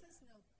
says no.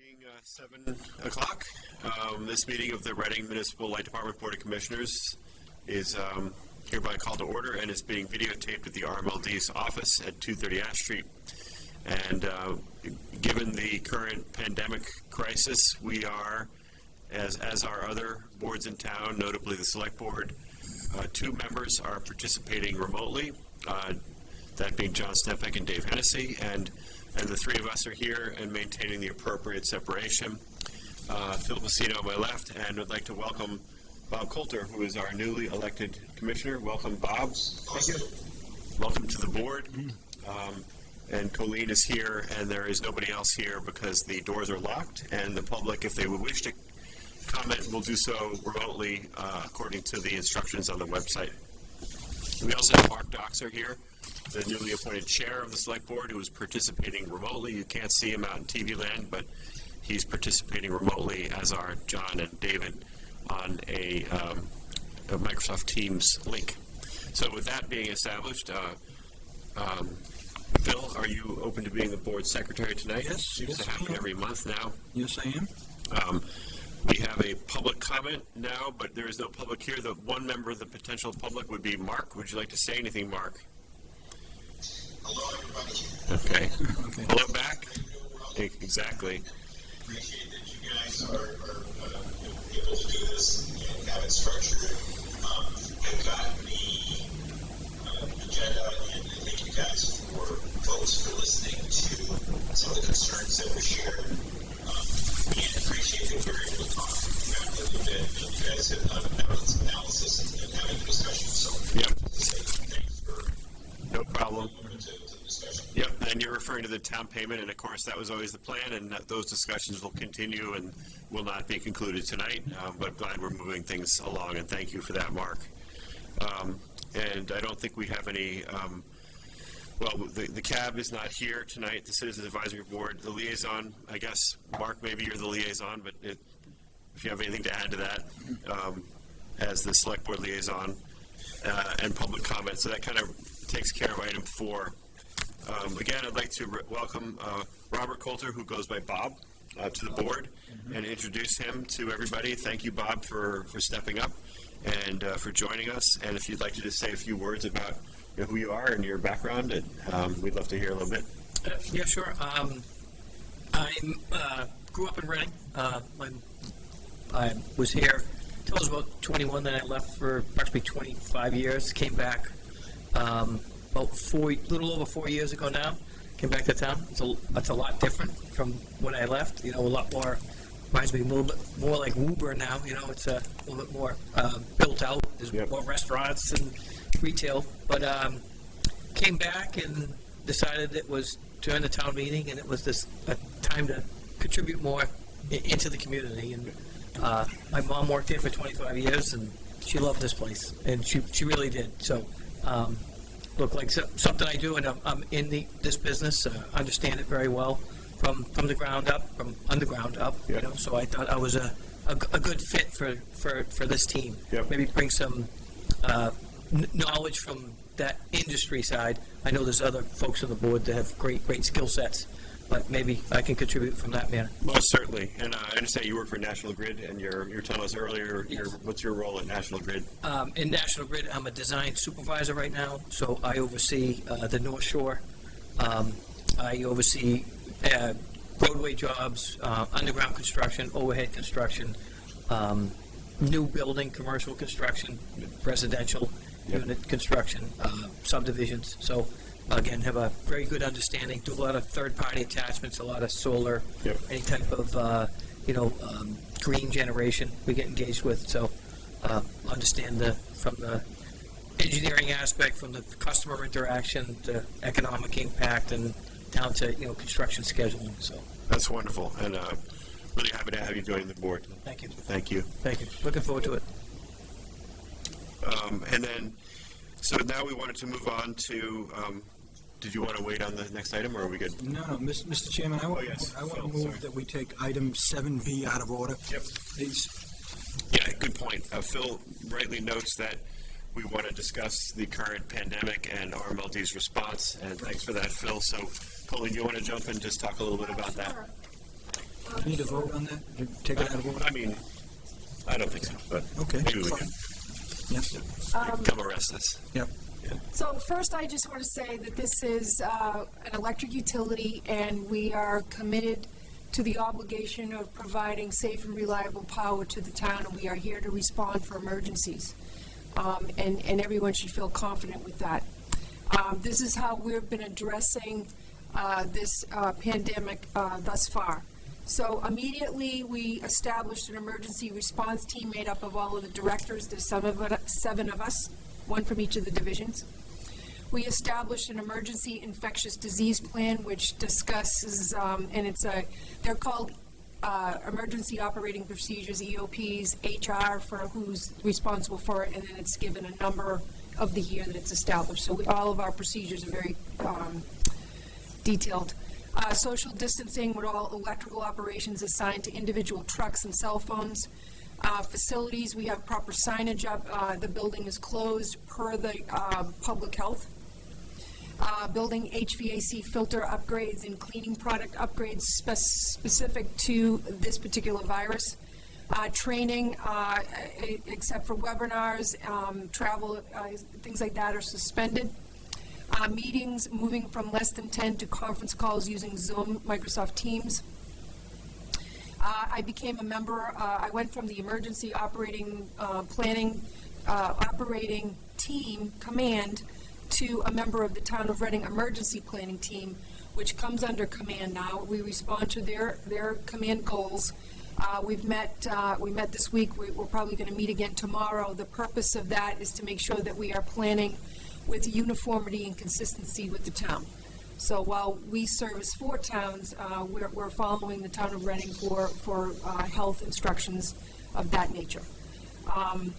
Being uh, 7 o'clock, um, this meeting of the Reading Municipal Light Department Board of Commissioners is um, hereby called to order and is being videotaped at the RMLD's office at 230 Ash Street. And uh, given the current pandemic crisis, we are, as, as are other boards in town, notably the Select Board, uh, two members are participating remotely, uh, that being John Stempeck and Dave Hennessy, and, and the three of us are here and maintaining the appropriate separation. Uh, Phil Pacino on my left, and I'd like to welcome Bob Coulter, who is our newly elected commissioner. Welcome, Bob. Thank you. Welcome to the board. Um, and Colleen is here, and there is nobody else here because the doors are locked, and the public, if they would wish to comment, will do so remotely uh, according to the instructions on the website. We also have Mark Dockser here, the newly appointed chair of the select board, who is participating remotely. You can't see him out in TV land, but he's participating remotely, as are John and David, on a, um, a Microsoft Teams link. So with that being established, uh, um, Phil, are you open to being the board secretary tonight? Yes, Seems yes, to happen I am. every month now. Yes, I am. Um, we have a public comment now, but there is no public here. The one member of the potential public would be Mark. Would you like to say anything, Mark? Hello, everybody. Okay. Okay. Hello back. Exactly. Appreciate that you guys are, are uh, able to do this and have it structured. Um, I've got the uh, agenda, and I thank you guys for folks for listening to some of the concerns that were shared. Um, and appreciate that we were able to talk about it a little bit. and You guys have done some analysis and, and having a discussion. So, Yep. say thanks for No problem. coming to, to the discussion. Yep. And and town payment, and of course, that was always the plan, and those discussions will continue and will not be concluded tonight, um, but glad we're moving things along, and thank you for that, Mark. Um, And I don't think we have any, um, well, the, the cab is not here tonight, the Citizens Advisory Board, the liaison, I guess, Mark, maybe you're the liaison, but it, if you have anything to add to that, um, as the select board liaison, uh, and public comment, so that kind of takes care of item four. Um, again, I'd like to welcome, uh, Robert Coulter, who goes by Bob, uh, to the board, and introduce him to everybody. Thank you, Bob, for, for stepping up and, uh, for joining us, and if you'd like to just say a few words about, you know, who you are and your background, and, um, we'd love to hear a little bit. Uh, Yeah, sure. Um, I uh, grew up in Reading. Uh, I was here till I was about 21. Then I left for approximately 25 years. Came back um, about four, little over four years ago now. Came back to town. It's a, it's a lot different from when I left. You know, a lot more. Reminds me a little bit more like Uber now. You know, it's a little bit more uh, built out. There's Yep. more restaurants and retail. But um, came back and decided it was during the town meeting and it was this a time to contribute more i- into the community. And uh, my mom worked here for 25 years and she loved this place and she, she really did. So um, looked like so, something I do and I'm, I'm in the this business, uh, understand it very well from from the ground up, from underground up. Yeah. You know, so I thought I was a a good fit for, for, for this team. Yep. Maybe bring some uh, kn- knowledge from that industry side. I know there's other folks on the board that have great, great skill sets, but maybe I can contribute from that manner. Most certainly, and uh, I understand you work for National Grid, and you're, you were telling us earlier, your, what's your role at National Grid? Um, in National Grid, I'm a design supervisor right now, so I oversee uh, the North Shore. Um, I oversee uh, roadway jobs, uh, underground construction, overhead construction, um, new building, commercial construction, residential Yep. unit construction, uh, subdivisions. So again, have a very good understanding. Do a lot of third-party attachments, a lot of solar, Yep. any type of uh, you know um, green generation we get engaged with. So uh, understand the from the engineering aspect, from the customer interaction, the economic impact, and down to you know construction scheduling. So That's wonderful, and uh, really happy to have you join the board. thank you, Thank you. thank you. Looking forward to it. Um, and then, so now we wanted to move on to, um, did you want to wait on the next item, or are we good? No, no, Mis- Mr. Chairman, I want, Oh, yes. I want to move sorry. that we take item seven B out of order. Yep. Please. Yeah, good point. Uh, Phil rightly notes that we want to discuss the current pandemic and RMLD's response, and thanks for that, Phil. So, Colleen, do you want to jump in and just talk a little bit about that? Need to vote on that? Take it out of order? I mean, I don't think so, but Okay. maybe we fine. Can Yes, come arrest us. yep. So first, I just want to say that this is uh, an electric utility, and we are committed to the obligation of providing safe and reliable power to the town, and we are here to respond for emergencies. Um, And, and everyone should feel confident with that. Um, This is how we've been addressing uh, this uh, pandemic uh, thus far. So immediately, we established an emergency response team made up of all of the directors, there's some of it, seven of us, one from each of the divisions. We established an emergency infectious disease plan, which discusses, um, and it's a, they're called, uh, emergency operating procedures, EOPs, HR for who's responsible for it, and then it's given a number of the year that it's established. So we, all of our procedures are very, um, detailed. Uh, social distancing with all electrical operations assigned to individual trucks and cell phones. Uh, facilities, we have proper signage up, uh, the building is closed per the, um, public health. Uh, building HVAC filter upgrades and cleaning product upgrades spec- specific to this particular virus. Uh, training, uh, except for webinars, um, travel, uh, things like that are suspended. Uh, meetings moving from less than 10 to conference calls using Zoom, Microsoft Teams. Uh, I became a member, uh, I went from the emergency operating, uh, planning, uh, operating team command to a member of the Town of Reading Emergency Planning Team, which comes under command now. We respond to their, their command goals. Uh, we've met, uh, we met this week, we, we're probably gonna meet again tomorrow. The purpose of that is to make sure that we are planning with uniformity and consistency with the town. So while we service four towns, uh, we're, we're following the town of Reading for, for uh, health instructions of that nature. Um,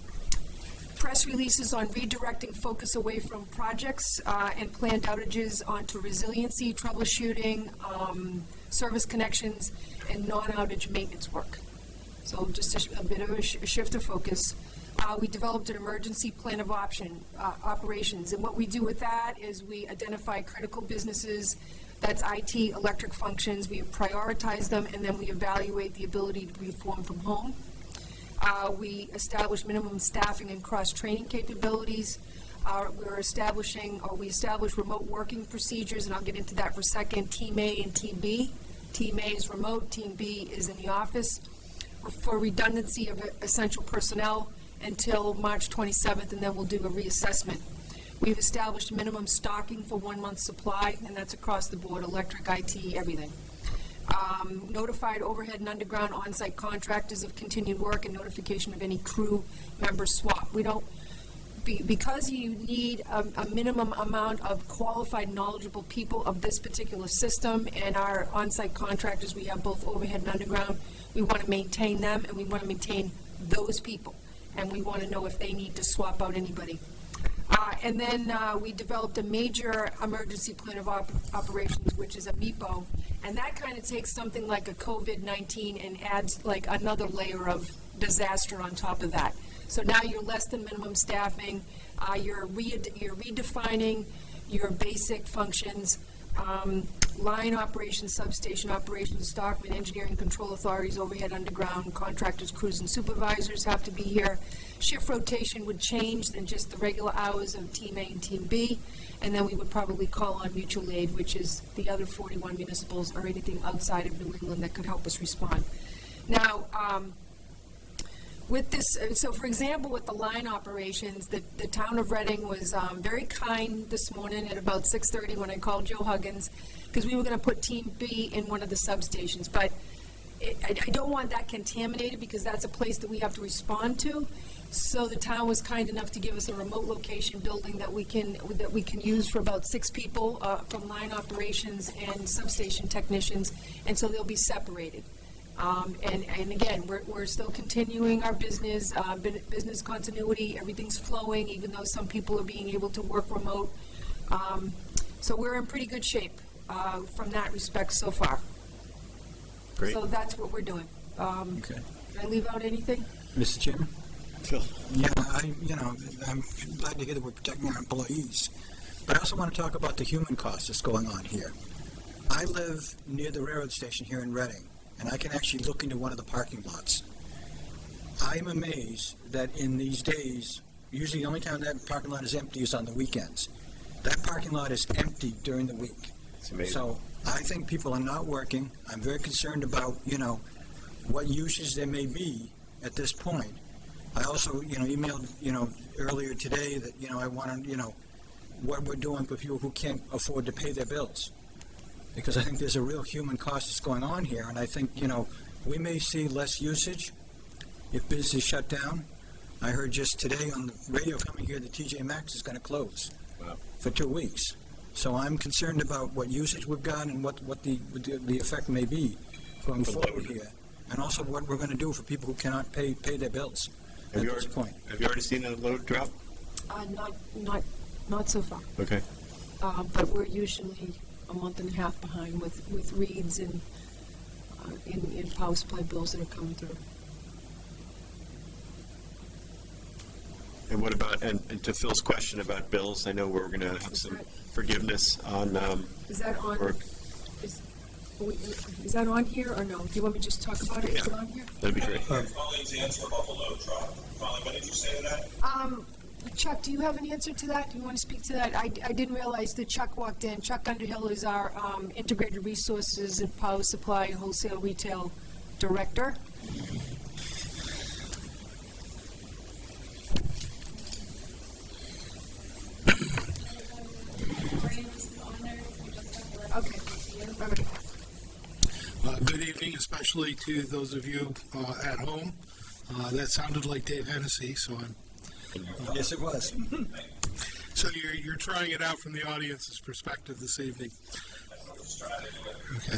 press releases on redirecting focus away from projects uh, and planned outages onto resiliency, troubleshooting, um, service connections, and non-outage maintenance work. So just a a bit of a sh- a shift of focus. Uh, We developed an emergency plan of option, uh, operations, and what we do with that is we identify critical businesses, that's IT, electric functions, we prioritize them, and then we evaluate the ability to perform from home. Uh, We establish minimum staffing and cross-training capabilities. Uh, We're establishing, or we establish remote working procedures, and I'll get into that for a second, Team A and Team B. Team A is remote, Team B is in the office. For redundancy of essential personnel until March 27th, and then we'll do a reassessment. We've established minimum stocking for one month supply, and that's across the board, electric, IT, everything um, notified overhead and underground on-site contractors of continued work and notification of any crew member swap. We don't, be- because you need a, a minimum amount of qualified, knowledgeable people of this particular system, and our on-site contractors, we have both overhead and underground, we want to maintain them, and we want to maintain those people. And we want to know if they need to swap out anybody. Uh, And then uh, we developed a major emergency plan of op- operations, which is a MIPO. And that kind of takes something like a COVID-19 and adds like another layer of disaster on top of that. So now you're less than minimum staffing, uh, you're re- you're redefining your basic functions, um, line operations, substation operations, stockman, engineering control authorities, overhead, underground, contractors, crews, and supervisors have to be here. Shift rotation would change than just the regular hours of Team A and Team B, and then we would probably call on mutual aid, which is the other 41 municipals or anything outside of New England that could help us respond. Now, um, with this, so for example, with the line operations, the, the town of Reading was um, very kind this morning at about 6:30 when I called Joe Huggins, because we were going to put Team B in one of the substations, but it- I, I don't want that contaminated, because that's a place that we have to respond to. So the town was kind enough to give us a remote location building that we can, that we can use for about six people uh, from line operations and substation technicians, and so they'll be separated. Um, and, and again, we're, we're still continuing our business, uh, business continuity, everything's flowing, even though some people are being able to work remote. Um, so we're in pretty good shape, uh, from that respect so far. Great. So that's what we're doing. Um, Okay. did I leave out anything? Mr. Chairman? Phil? Yeah, I, you know, I'm glad to hear that we're protecting our employees. But I also want to talk about the human cost that's going on here. I live near the railroad station here in Reading, and I can actually look into one of the parking lots. I'm amazed that in these days, usually the only time that parking lot is empty is on the weekends. That parking lot is empty during the week. It's amazing. So I think people are not working. I'm very concerned about, you know, what uses there may be at this point. I also, you know, emailed, you know, earlier today that, you know, I want to, you know, what we're doing for people who can't afford to pay their bills. Because I think there's a real human cost that's going on here, and I think, you know, we may see less usage if business shut down. I heard just today on the radio coming here that TJ Maxx is going to close Wow. for two weeks. So I'm concerned about what usage we've got and what, what the, the- the effect may be going The forward load. here. And also what we're going to do for people who cannot pay, pay their bills Have at you this already, point. have you already seen a load drop? Uh, not, not, not so far. Okay. Uh, but we're usually a month and a half behind with, with reads and, uh, in, in power supply bills that are coming through. And what about, and, and to Phil's question about bills, I know we're going to have Is some that- forgiveness on, um, Is that on, or, is, we- is that on here or no? Do you want me to just talk about it? Is it Yeah. on here? that'd be great. Colleen's answer about the load drop. Colleen, what did you say to that? Um, Chuck, do you have an answer to that? Do you want to speak to that? I, I didn't realize that Chuck walked in. Chuck Underhill is our, um, Integrated Resources and Power Supply Wholesale Retail Director. Okay. Uh, Good evening, especially to those of you uh, at home. Uh, That sounded like Dave Hennessy, so I'm Yes, it was. So you're, you're trying it out from the audience's perspective this evening. Okay.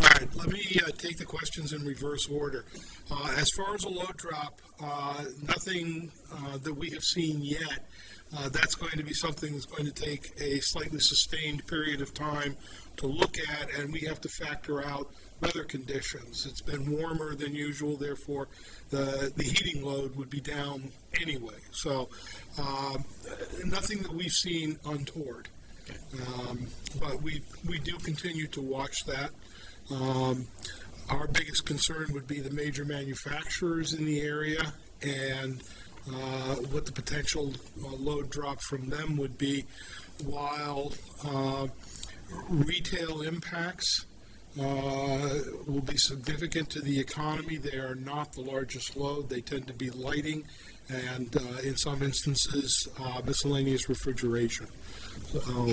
All right, let me uh, take the questions in reverse order. Uh, As far as a load drop, uh, nothing uh, that we have seen yet. Uh, That's going to be something that's going to take a slightly sustained period of time to look at, and we have to factor out weather conditions. It's been warmer than usual, therefore, the, the heating load would be down anyway. So, um, nothing that we've seen untoward. Um, But we, we do continue to watch that. Um, Our biggest concern would be the major manufacturers in the area and uh, what the potential uh, load drop from them would be, while uh, retail impacts uh, will be significant to the economy. They are not the largest load. They tend to be lighting and, uh, in some instances, uh, miscellaneous refrigeration. So, Chuck, are you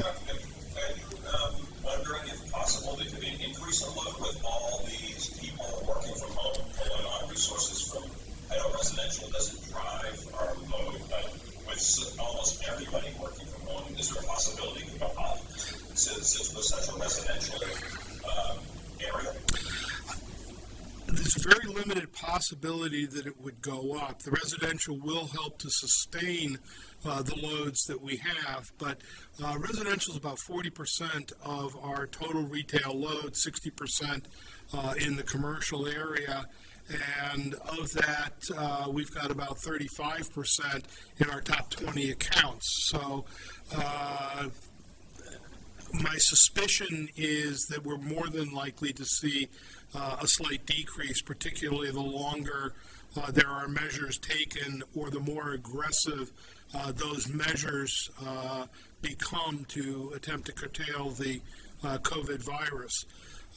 um, wondering if possible there could be an increase in load with all these people working from home, pulling on resources from, I know residential doesn't drive our load, but with almost everybody working from home, is there a possibility up since it's the central residential um? There's a very limited possibility that it would go up. The residential will help to sustain uh, the loads that we have, but uh, residential is about 40% of our total retail load, 60% uh, in the commercial area. And of that, uh, we've got about 35% in our top 20 accounts. So uh, my suspicion is that we're more than likely to see a slight decrease, particularly the longer uh, there are measures taken or the more aggressive uh, those measures uh, become to attempt to curtail the uh, COVID virus.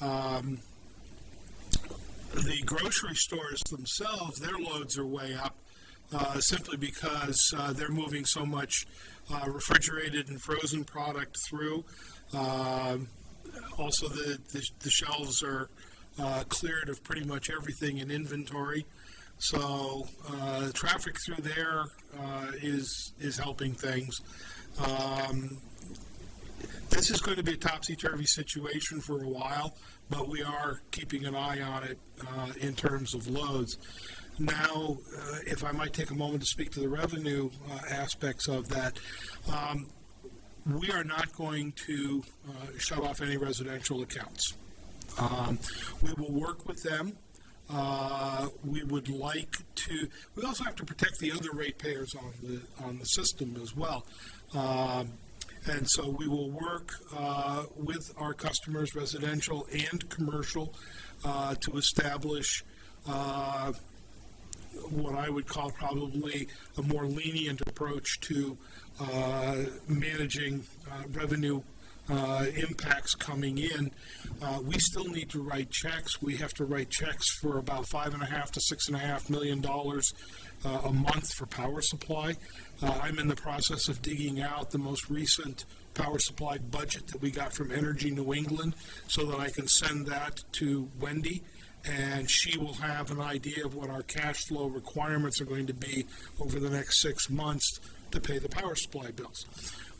Um, the grocery stores themselves, their loads are way up uh, simply because uh, they're moving so much uh, refrigerated and frozen product through. Um, also, the, the, the shelves are uh, cleared of pretty much everything in inventory. So uh, traffic through there uh, is is helping things. Um, this is going to be a topsy-turvy situation for a while, but we are keeping an eye on it uh, in terms of loads. Now, uh, if I might take a moment to speak to the revenue uh, aspects of that, um, we are not going to uh, shut off any residential accounts. Um, we will work with them. Uh, we would like to. We also have to protect the other ratepayers on the on the system as well. Um, and so we will work uh, with our customers, residential and commercial, uh, to establish uh, what I would call probably a more lenient approach to uh, managing uh, revenue uh, impacts coming in. Uh, we still need to write checks. We have to write checks for about five and a half to six and a half million dollars uh, a month for power supply. Uh, I'm in the process of digging out the most recent power supply budget that we got from Energy New England so that I can send that to Wendy and she will have an idea of what our cash flow requirements are going to be over the next six months to pay the power supply bills.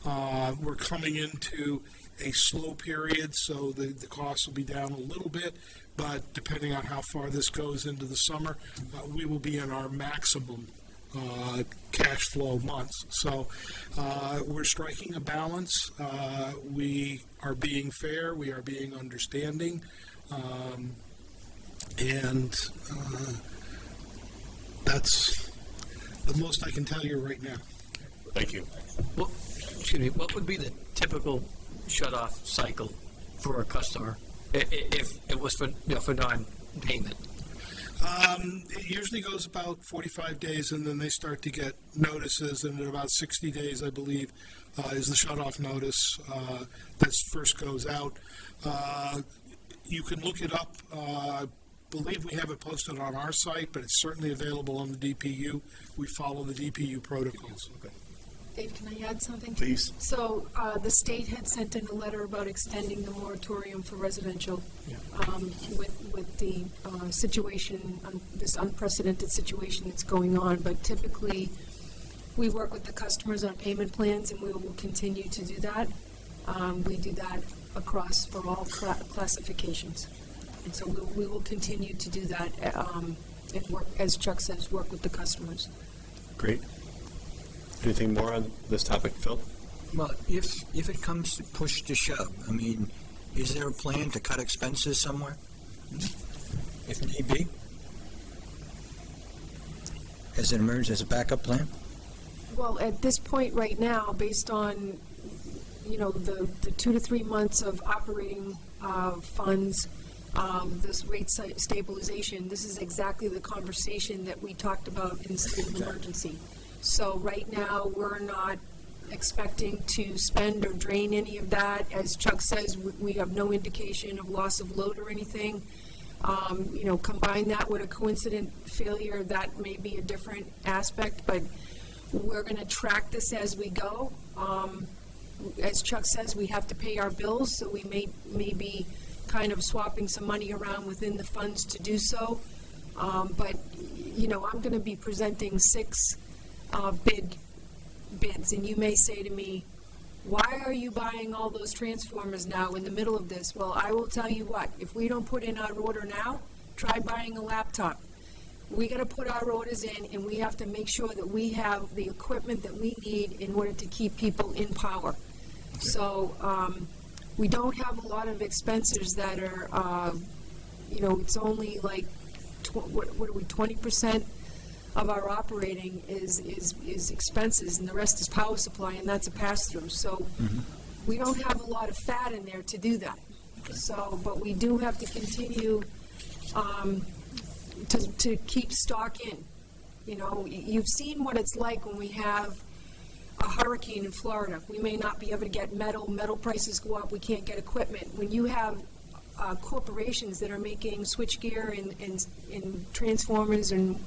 Uh, we're coming into a slow period, so the, the costs will be down a little bit, but depending on how far this goes into the summer, uh, we will be in our maximum uh, cash flow months. So uh, we're striking a balance. Uh, we are being fair. We are being understanding. Um, and uh, that's the most I can tell you right now. Thank you. Well, excuse me, what would be the typical shut-off cycle for a customer if it was for, you know, for non-payment? Um, it usually goes about 45 days, and then they start to get notices, and in about 60 days, I believe, uh, is the shut-off notice uh, that first goes out. Uh, you can look it up. Uh, I believe we have it posted on our site, but it's certainly available on the DPU. We follow the DPU protocols. Dave, can I add something? Please. So, uh, the state had sent in a letter about extending the moratorium for residential, um, with, with the, uh, situation, um, this unprecedented situation that's going on, but typically, We work with the customers on payment plans, and we will continue to do that. Um, we do that across for all cla- classifications. And so we, we will continue to do that, um, and work, as Chuck says, work with the customers. Great. Anything more on this topic, Phil? Well, if, if it comes to push to shove, I mean, is there a plan to cut expenses somewhere? If need be? As an emergency, as a backup plan? Well, at this point right now, based on, you know, the, the two to three months of operating, uh, funds, um, this rate stabilization, this is exactly the conversation that we talked about in the state of emergency. So right now, we're not expecting to spend or drain any of that. As Chuck says, we, we have no indication of loss of load or anything. Um, you know, combine that with a coincident failure, that may be a different aspect, but we're gonna track this as we go. Um, as Chuck says, we have to pay our bills, so we may, may be kind of swapping some money around within the funds to do so. Um, but, you know, I'm gonna be presenting six, uh, bid, bids, and you may say to me, why are you buying all those transformers now in the middle of this? Well, I will tell you what, if we don't put in our order now, try buying a laptop. We gotta put our orders in and we have to make sure that we have the equipment that we need in order to keep people in power. So, um, we don't have a lot of expenses that are, uh, you know, it's only like, tw- what, what are we, twenty percent of our operating is, is, is expenses, and the rest is power supply, and that's a pass-through, so we don't have a lot of fat in there to do that. So, but we do have to continue, um, to, to keep stock in. You know, you've seen what it's like when we have a hurricane in Florida. We may not be able to get metal, metal prices go up, we can't get equipment. When you have uh, corporations that are making switchgear and, and, and transformers and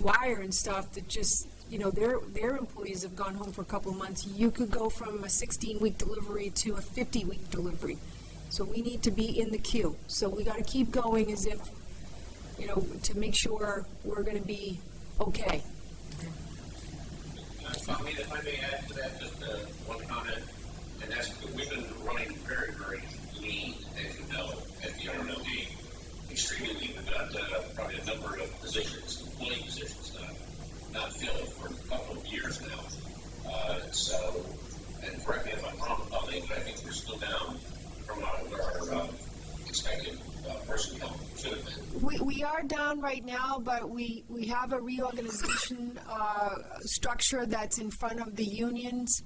wire and stuff that just, you know, their, their employees have gone home for a couple of months. You could go from a sixteen-week delivery to a fifty-week delivery. So we need to be in the queue. So we gotta keep going as if, you know, to make sure we're gonna be okay. Uh, Tommy, if I may add to that, just uh, one comment, and that's, we've been running very, very lean, as you know, at the RMLD. Extremely lean. We've got uh, probably a number of positions, employee positions, not, not filled for a couple of years now. Uh, So, and correct me if I'm wrong, but I think we're still down from our, um, expected uh, personnel. We, we are down right now, but we, we have a reorganization, uh, structure that's in front of the unions.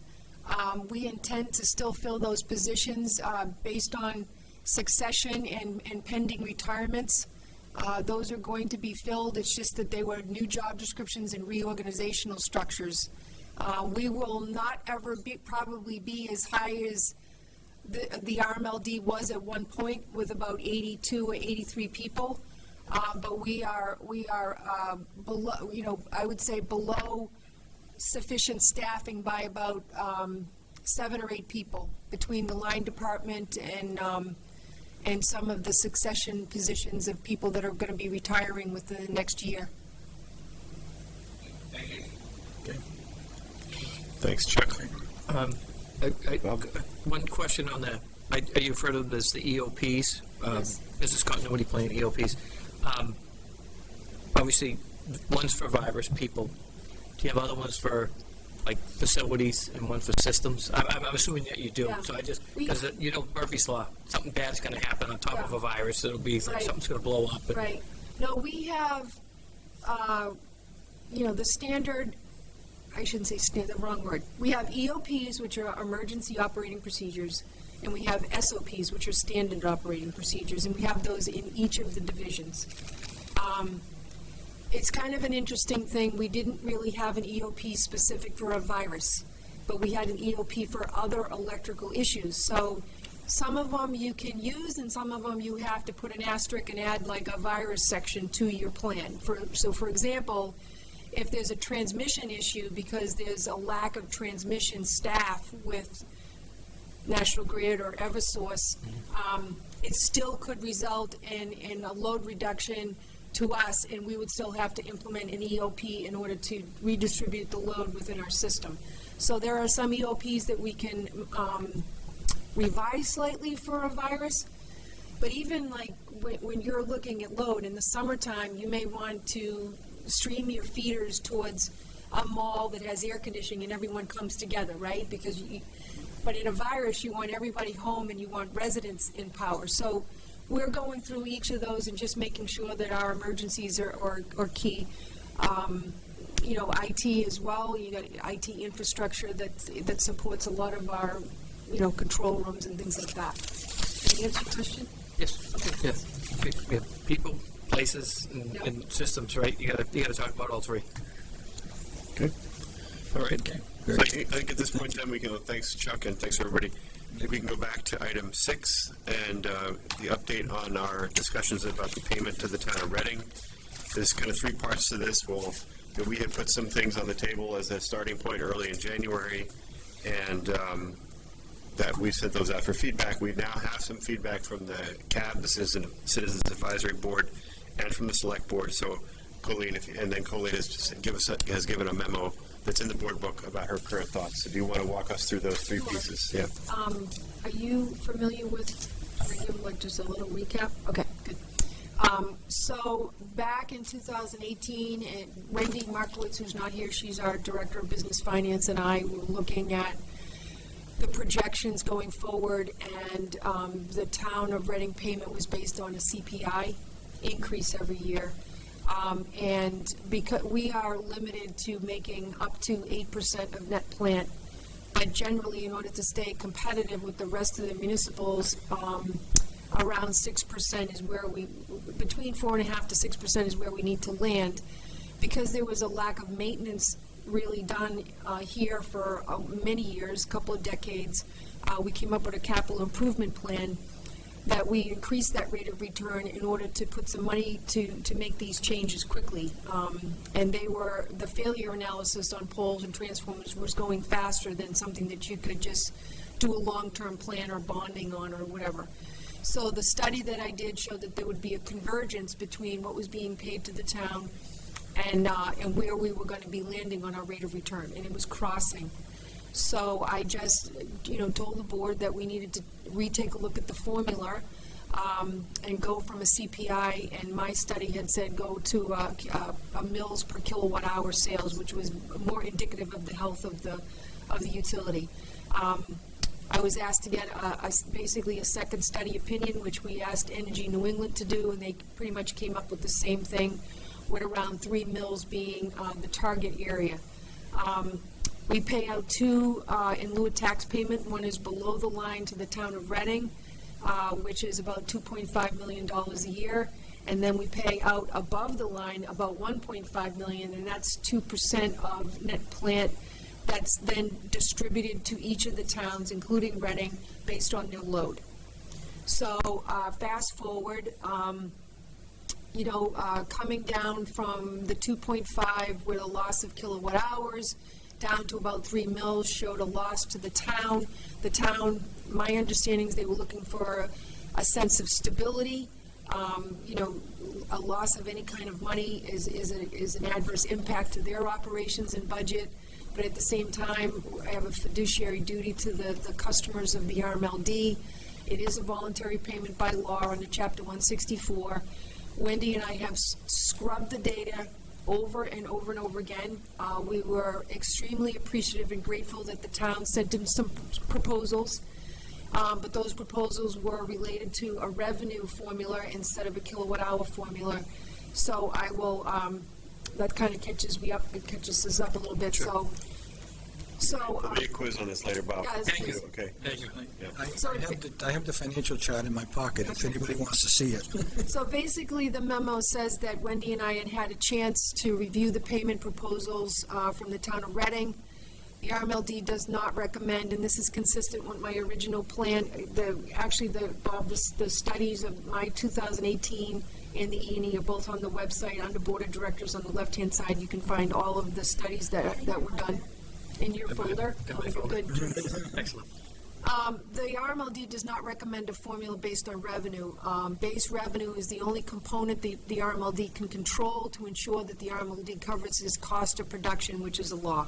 Um, we intend to still fill those positions, uh, based on succession and, and pending retirements. Uh, those are going to be filled, it's just that they were new job descriptions and reorganizational structures. Uh, we will not ever be, probably be as high as the, the RMLD was at one point with about 82 or 83 people. Uh, but we are, we are, uh, below, you know, I would say below sufficient staffing by about, um, seven or eight people between the line department and, um, and some of the succession positions of people that are gonna be retiring within the next year. Thank you. Thanks, Chuck. Um, I, I, one question on that. I, I- you've heard of this, the EOPs, um, Yes. business continuity plan, EOPs. Um, obviously, one's for virus people. Do you have other ones for, like, facilities and one for systems? I'm, I'm I'm assuming that you do. Yeah. So I just, because, you know, Murphy's Law, something bad's gonna happen on top of a virus. It'll be, Right. something's gonna blow up. Right. No, we have, uh, you know, the standard, I shouldn't say standard, the wrong word. We have EOPs, which are emergency operating procedures, and we have SOPs, which are standard operating procedures, and we have those in each of the divisions. Um, it's kind of an interesting thing. We didn't really have an EOP specific for a virus, but we had an EOP for other electrical issues. So some of them you can use, and some of them you have to put an asterisk and add like a virus section to your plan. For, so for example, if there's a transmission issue because there's a lack of transmission staff with National Grid or Eversource, um, it still could result in, in a load reduction to us, and we would still have to implement an EOP in order to redistribute the load within our system. So there are some EOPs that we can um, revise slightly for a virus, but even like when, when you're looking at load in the summertime, you may want to stream your feeders towards a mall that has air conditioning and everyone comes together, right? Because you, but in a virus, you want everybody home and you want residents in power. So we're going through each of those and just making sure that our emergencies are, are, are key. Um, you know, IT as well. You got IT infrastructure that that supports a lot of our, you know, control rooms and things like that. Did I answer your question? Yes, okay, yes. We- we have People, places, and, Yep. and systems, right? You gotta, you gotta talk about all three. Okay. All right. Okay, So I I think at this point in time, we can, thanks Chuck and thanks everybody. We can go back to item six and uh, the update on our discussions about the payment to the town of Reading. There's kind of three parts to this. Well, you know, we had put some things on the table as a starting point early in January, and um, that we sent those out for feedback. We now have some feedback from the CAB, the Citizen Citizens Advisory Board, and from the Select Board. So Colleen, if, and then Colleen has us has given a memo that's in the board book about her current thoughts. So do you want to walk us through those three pieces? Yeah. Um, are you familiar with, can I give like just a little recap? Okay, good. Um, so back in 2018, and Wendy Markiewicz, who's not here, she's our Director of Business Finance, and I were looking at the projections going forward, and um, the town of Reading payment was based on a CPI increase every year. Um, and because we are limited to making up to eight percent of net plant, but generally, in order to stay competitive with the rest of the municipals, um, around six percent is where we, between four and a half to six percent is where we need to land. Because there was a lack of maintenance really done, uh, here for uh, many years, a couple of decades, uh, we came up with a capital improvement plan that we increased that rate of return in order to put some money to, to make these changes quickly. Um, and they were, the failure analysis on poles and transformers was going faster than something that you could just do a long-term plan or bonding on or whatever. So the study that I did showed that there would be a convergence between what was being paid to the town and, uh, and where we were gonna be landing on our rate of return, and it was crossing. So I just, you know, told the board that we needed to retake a look at the formula, um, and go from a CPI, and my study had said go to, uh, a, a mills per kilowatt hour sales, which was more indicative of the health of the, of the utility. Um, I was asked to get a, a basically a second study opinion, which we asked Energy New England to do, and they pretty much came up with the same thing, with around three mills being, uh, the target area. Um, we pay out two, uh, in lieu of tax payment. One is below the line to the town of Reading, uh, which is about two point five million dollars a year. And then we pay out above the line about one point five million, and that's two percent of net plant that's then distributed to each of the towns, including Reading, based on their load. So, uh, fast forward, um, you know, uh, coming down from the 2.5 with a loss of kilowatt hours down to about three mills, showed a loss to the town. The town, my understanding is they were looking for a, sense of stability. Um, you know, a loss of any kind of money is, is, a, is an adverse impact to their operations and budget. But at the same time, I have a fiduciary duty to the, the customers of the RMLD. It is a voluntary payment by law under Chapter 164. Wendy and I have scrubbed the data over and over and over again. Uh, we were extremely appreciative and grateful that the town sent in some proposals. Um, but those proposals were related to a revenue formula instead of a kilowatt hour formula. So I will, um, that kind of catches me up, it catches us up a little bit, so. So, There'll uh, be a quiz on this later, Bob. Yes, Thank you. Okay. Thank you. I I have the, I have the financial chart in my pocket if anybody wants to see it. So basically, the memo says that Wendy and I had had a chance to review the payment proposals uh, from the town of Reading. The RMLD does not recommend, and this is consistent with my original plan, the, actually, the, Bob, the, the studies of my 2018 and the E and E are both on the website, under Board of Directors on the left-hand side. You can find all of the studies that, that were done in your folder. Got my folder. Good. Excellent. Um, the RMLD does not recommend a formula based on revenue. Um, base revenue is the only component the, the RMLD can control to ensure that the RMLD covers its cost of production, which is a law.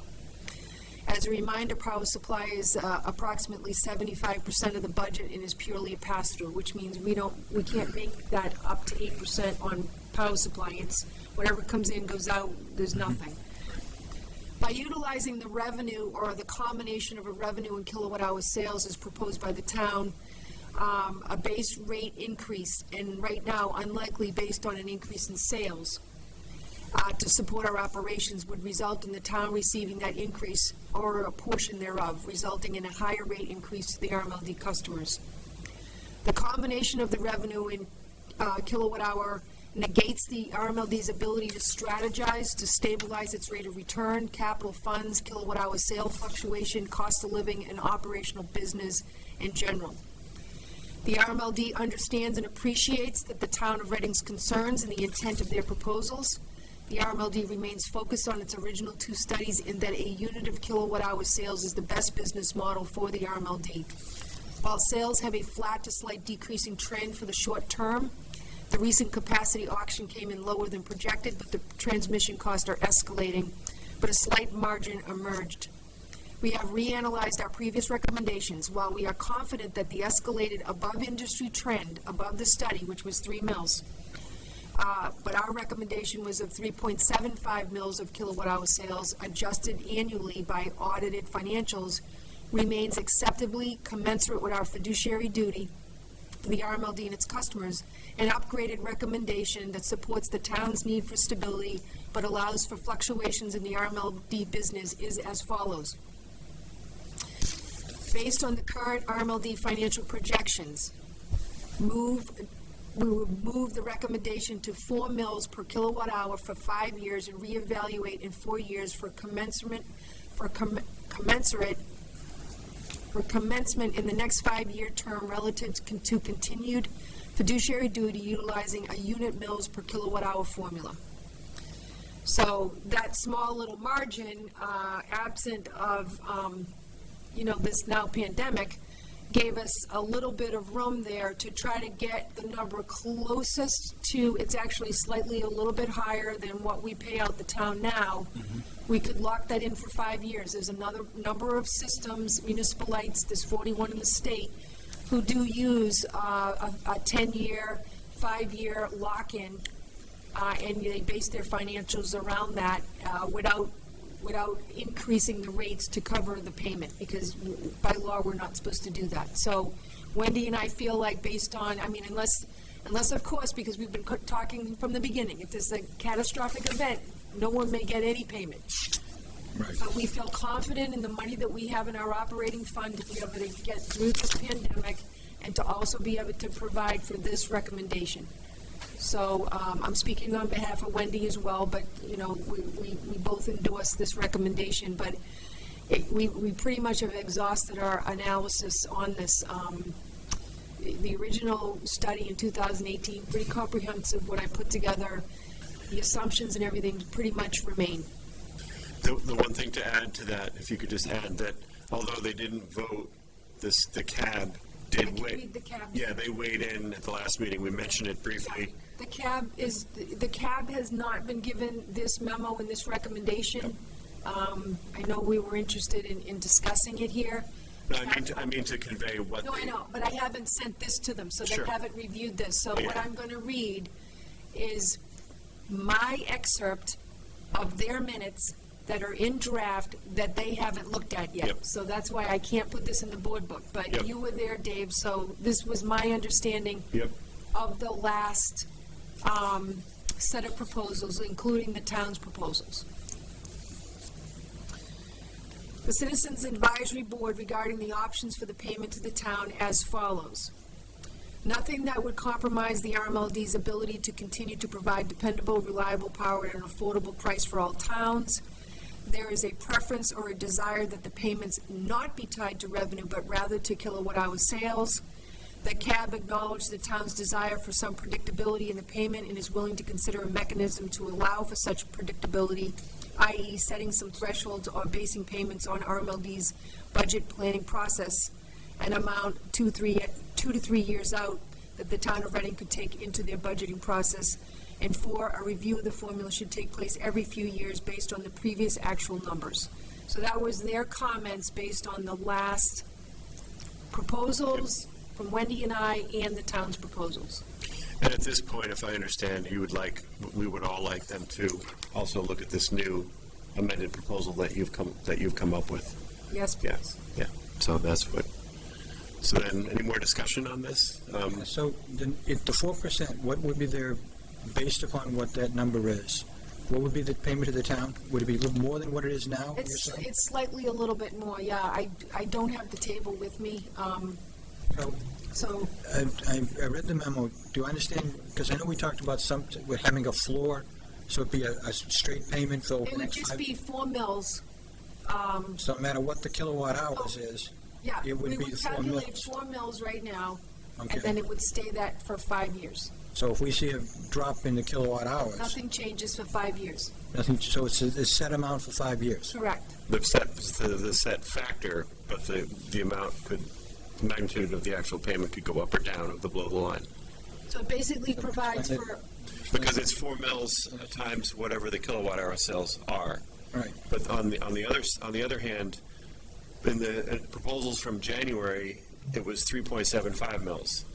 As a reminder, power supply is uh, approximately seventy-five percent of the budget and is purely a pass-through, which means we don't, we can't make that up to eight percent on power supply. It's whatever comes in goes out, there's nothing. By utilizing the revenue or the combination of a revenue and kilowatt hour sales as proposed by the town, um, a base rate increase, and right now unlikely based on an increase in sales, uh, to support our operations would result in the town receiving that increase or a portion thereof, resulting in a higher rate increase to the RMLD customers. The combination of the revenue in uh, kilowatt hour negates the RMLD's ability to strategize, to stabilize its rate of return, capital funds, kilowatt hour sale fluctuation, cost of living, and operational business in general. The RMLD understands and appreciates that the town of Reading's concerns and the intent of their proposals. The RMLD remains focused on its original two studies in that a unit of kilowatt hour sales is the best business model for the RMLD. While sales have a flat to slight decreasing trend for the short term, the recent capacity auction came in lower than projected, but the transmission costs are escalating, but a slight margin emerged. We have reanalyzed our previous recommendations. While we are confident that the escalated above industry trend, above the study, which was three mils, uh, but our recommendation was of 3.75 mils of kilowatt hour sales adjusted annually by audited financials remains acceptably commensurate with our fiduciary duty to the RMLD and its customers, an upgraded recommendation that supports the town's need for stability but allows for fluctuations in the RMLD business is as follows. Based on the current RMLD financial projections, move, we would move the recommendation to four mils per kilowatt hour for five years and reevaluate in four years for commensurate, for com- commensurate, for commencement in the next five-year term relative to continued fiduciary duty utilizing a unit mils per kilowatt hour formula. So that small little margin, uh, absent of, um, you know, this now pandemic, gave us a little bit of room there to try to get the number closest to, it's actually slightly a little bit higher than what we pay out the town now. We could lock that in for five years. There's another number of systems, municipal lights, there's 41 in the state, who do use uh, a, a 10-year, five-year lock-in, uh, and they base their financials around that uh, without without increasing the rates to cover the payment, because by law, we're not supposed to do that. So Wendy and I feel like based on, I mean, unless, unless of course, because we've been talking from the beginning, if there's a catastrophic event, no one may get any payment. Right. But we feel confident in the money that we have in our operating fund to be able to get through this pandemic and to also be able to provide for this recommendation. So um, I'm speaking on behalf of Wendy as well, but, you know, we, we, we both endorse this recommendation, but it, we, we pretty much have exhausted our analysis on this. Um, the- the original study in 2018, pretty comprehensive, what I put together, the assumptions and everything pretty much remain. The, the one thing to add to that, if you could just add that although they didn't vote, this, the cab did read the cab. Yeah, they weighed in at the last meeting. We mentioned it briefly. The cab is, the cab has not been given this memo and this recommendation. Um, I know we were interested in, in discussing it here. No, I mean, to, I mean to convey what. No, I know, but I haven't sent this to them, so they Sure. haven't reviewed this. So what I'm gonna read is my excerpt of their minutes that are in draft that they haven't looked at yet. Yep. So that's why I can't put this in the board book, but Yep. you were there, Dave, so this was my understanding Yep. of the last um, set of proposals, including the town's proposals. The Citizens Advisory Board regarding the options for the payment to the town as follows. Nothing that would compromise the RMLD's ability to continue to provide dependable, reliable power at an affordable price for all towns. There is a preference or a desire that the payments not be tied to revenue, but rather to kilowatt hour sales. The CAB acknowledged the town's desire for some predictability in the payment and is willing to consider a mechanism to allow for such predictability, i.e. setting some thresholds or basing payments on RMLD's budget planning process an amount two, three, two to three years out that the town of Reading could take into their budgeting process. And four, a review of the formula should take place every few years based on the previous actual numbers. So that was their comments based on the last proposals from Wendy and I and the town's proposals. And at this point, if I understand, you would like, we would all like them to also look at this new amended proposal that you've come, that you've come up with. Yes, Yeah, yeah. So that's what, so then, any more discussion on this? Um, So then, if the four percent, what would be their, based upon what that number is? What would be the payment to the town? Would it be more than what it is now? you're It's, saying? it's slightly a little bit more, yeah. I, I don't have the table with me, um, So, so, I, I I read the memo. Do I understand, because I know we talked about some, we're having a floor, so it'd be a, a straight payment for it the would next just five? be four mills. Um, So no matter what the kilowatt hours is, yeah, It would we be would the four calculate mills. four mills right now, and okay? then it would stay that for five years. So if we see a drop in the kilowatt hours, Nothing changes for five years. nothing, so it's a, a set amount for five years? Correct. The set, the, the set factor, but the, the amount could, magnitude of the actual payment could go up or down of the below the line. So it basically provides for, Because it's four mils times whatever the kilowatt hour sales are. Right. But on the, on the other, s- on the other hand, in the uh, proposals from January, it was three point seven five mils.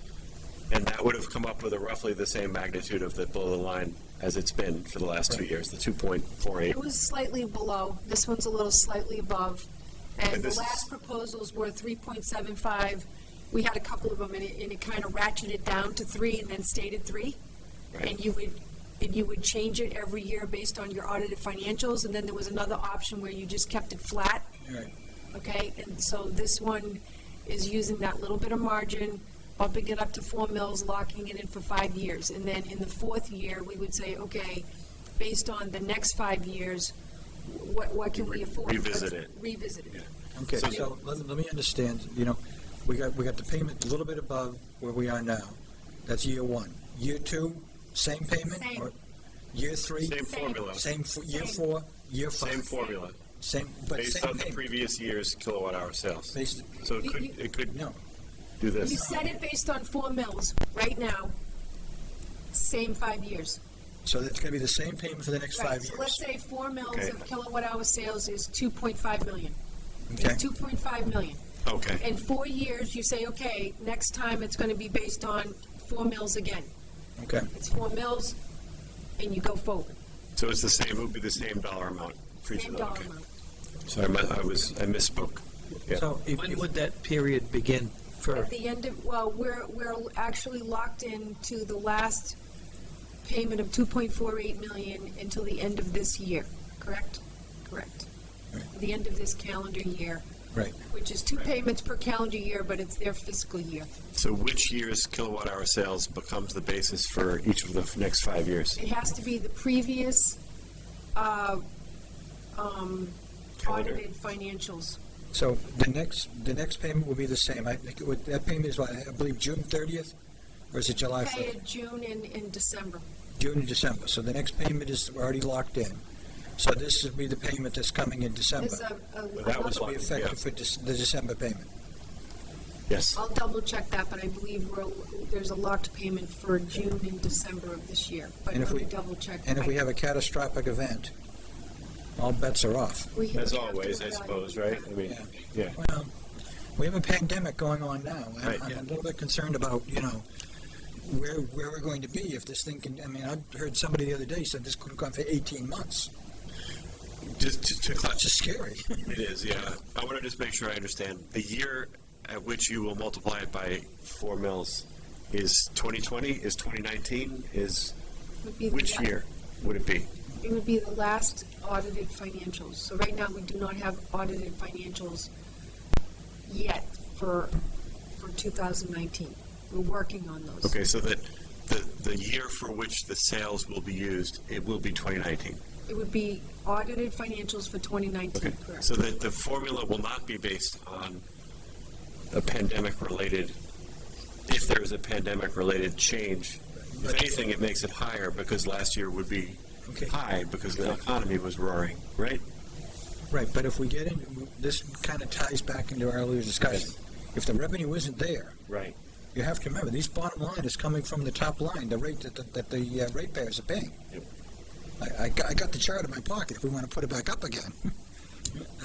And that would have come up with a roughly the same magnitude of the below the line as it's been for the last two years, the two point four eight. it was slightly below. This one's a little slightly above. And And the this is- last proposals were three point seven five. We had a couple of them, and it, and it kind of ratcheted down to three and then stayed at three. Right. And you would, and you would change it every year based on your audited financials, and then there was another option where you just kept it flat, Right. okay? And so this one is using that little bit of margin, bumping it up to four mils, locking it in for five years. And then in the fourth year, we would say, okay, based on the next five years, what, what can we afford? Revisit Let's it. Revisit it. Okay, So- so let, let me understand, you know, we got, we got the payment a little bit above where we are now. That's year one. Year two, same payment? Same. or Year three? Same Same. formula, Same, for year four, year five? same formula, Same, but based same on the previous year's kilowatt hour sales. Based, So it could, you- it could no, do You this. set it based on four mils right now, same five years. so that's gonna be the same payment for the next Right, five so let's years? say four mils Okay. of kilowatt hour sales is two point five million. Okay. Two point five million. Okay, In four years, you say, okay, next time it's gonna be based on four mils again. okay. It's four mils, and you go forward. so it's the same, it would be the same dollar amount for each Same of them, dollar okay. amount. Sorry, my- I was, I misspoke. Yeah. So if, When would that period begin for, At the end of, well, we're, we're actually locked in to the last payment of two point four eight million until the end of this year, correct? Correct. Right. The end of this calendar year, right, which is two payments per calendar year, but it's their fiscal year. So which year's kilowatt hour sales becomes the basis for each of the next five years? It has to be the previous, uh, um, audited financials. So the next, the next payment will be the same. I think it would, that payment is what, I believe June thirtieth? Or is it July Pay first? it June and, and December. June and December. So the next payment is already locked in. So this will be the payment that's coming in December. There's a, a, Well, that was This will be Yeah. effective for Dec- the December payment. Yes. I'll double check that, but I believe we're, there's a locked payment for June and December of this year. But And if let me we- double check. And if we have a catastrophic event, all bets are off. As always, I suppose, right? I mean, Yeah. yeah. Well, we have a pandemic going on now. I'm- Right, I'm yeah. a little bit concerned about, you know, where, where we're going to be if this thing can, I mean, I heard somebody the other day said this could have gone for 18 months. Just to, to It's just scary. It is, yeah. I want to just make sure I understand. The year at which you will multiply it by four mils is 2020, is 2019, is, Would be which year would it be? It would be the last audited financials. So right now, we do not have audited financials yet for, for 2019. We're working on those. Okay, so that the, the year for which the sales will be used, it will be 2019. It would be audited financials for 2019, Okay, correct? so that the formula will not be based on a pandemic-related, if there is a pandemic-related change. If anything, it makes it higher because last year would be Okay. high because the economy was roaring, right? Right, but if we get in, this kind of ties back into our earlier discussion. if the revenue isn't there, Right. you have to remember, these bottom line is coming from the top line, the rate that, the- that the uh, ratepayers are paying. Yep. I, I got, I got the chart in my pocket if we want to put it back up again.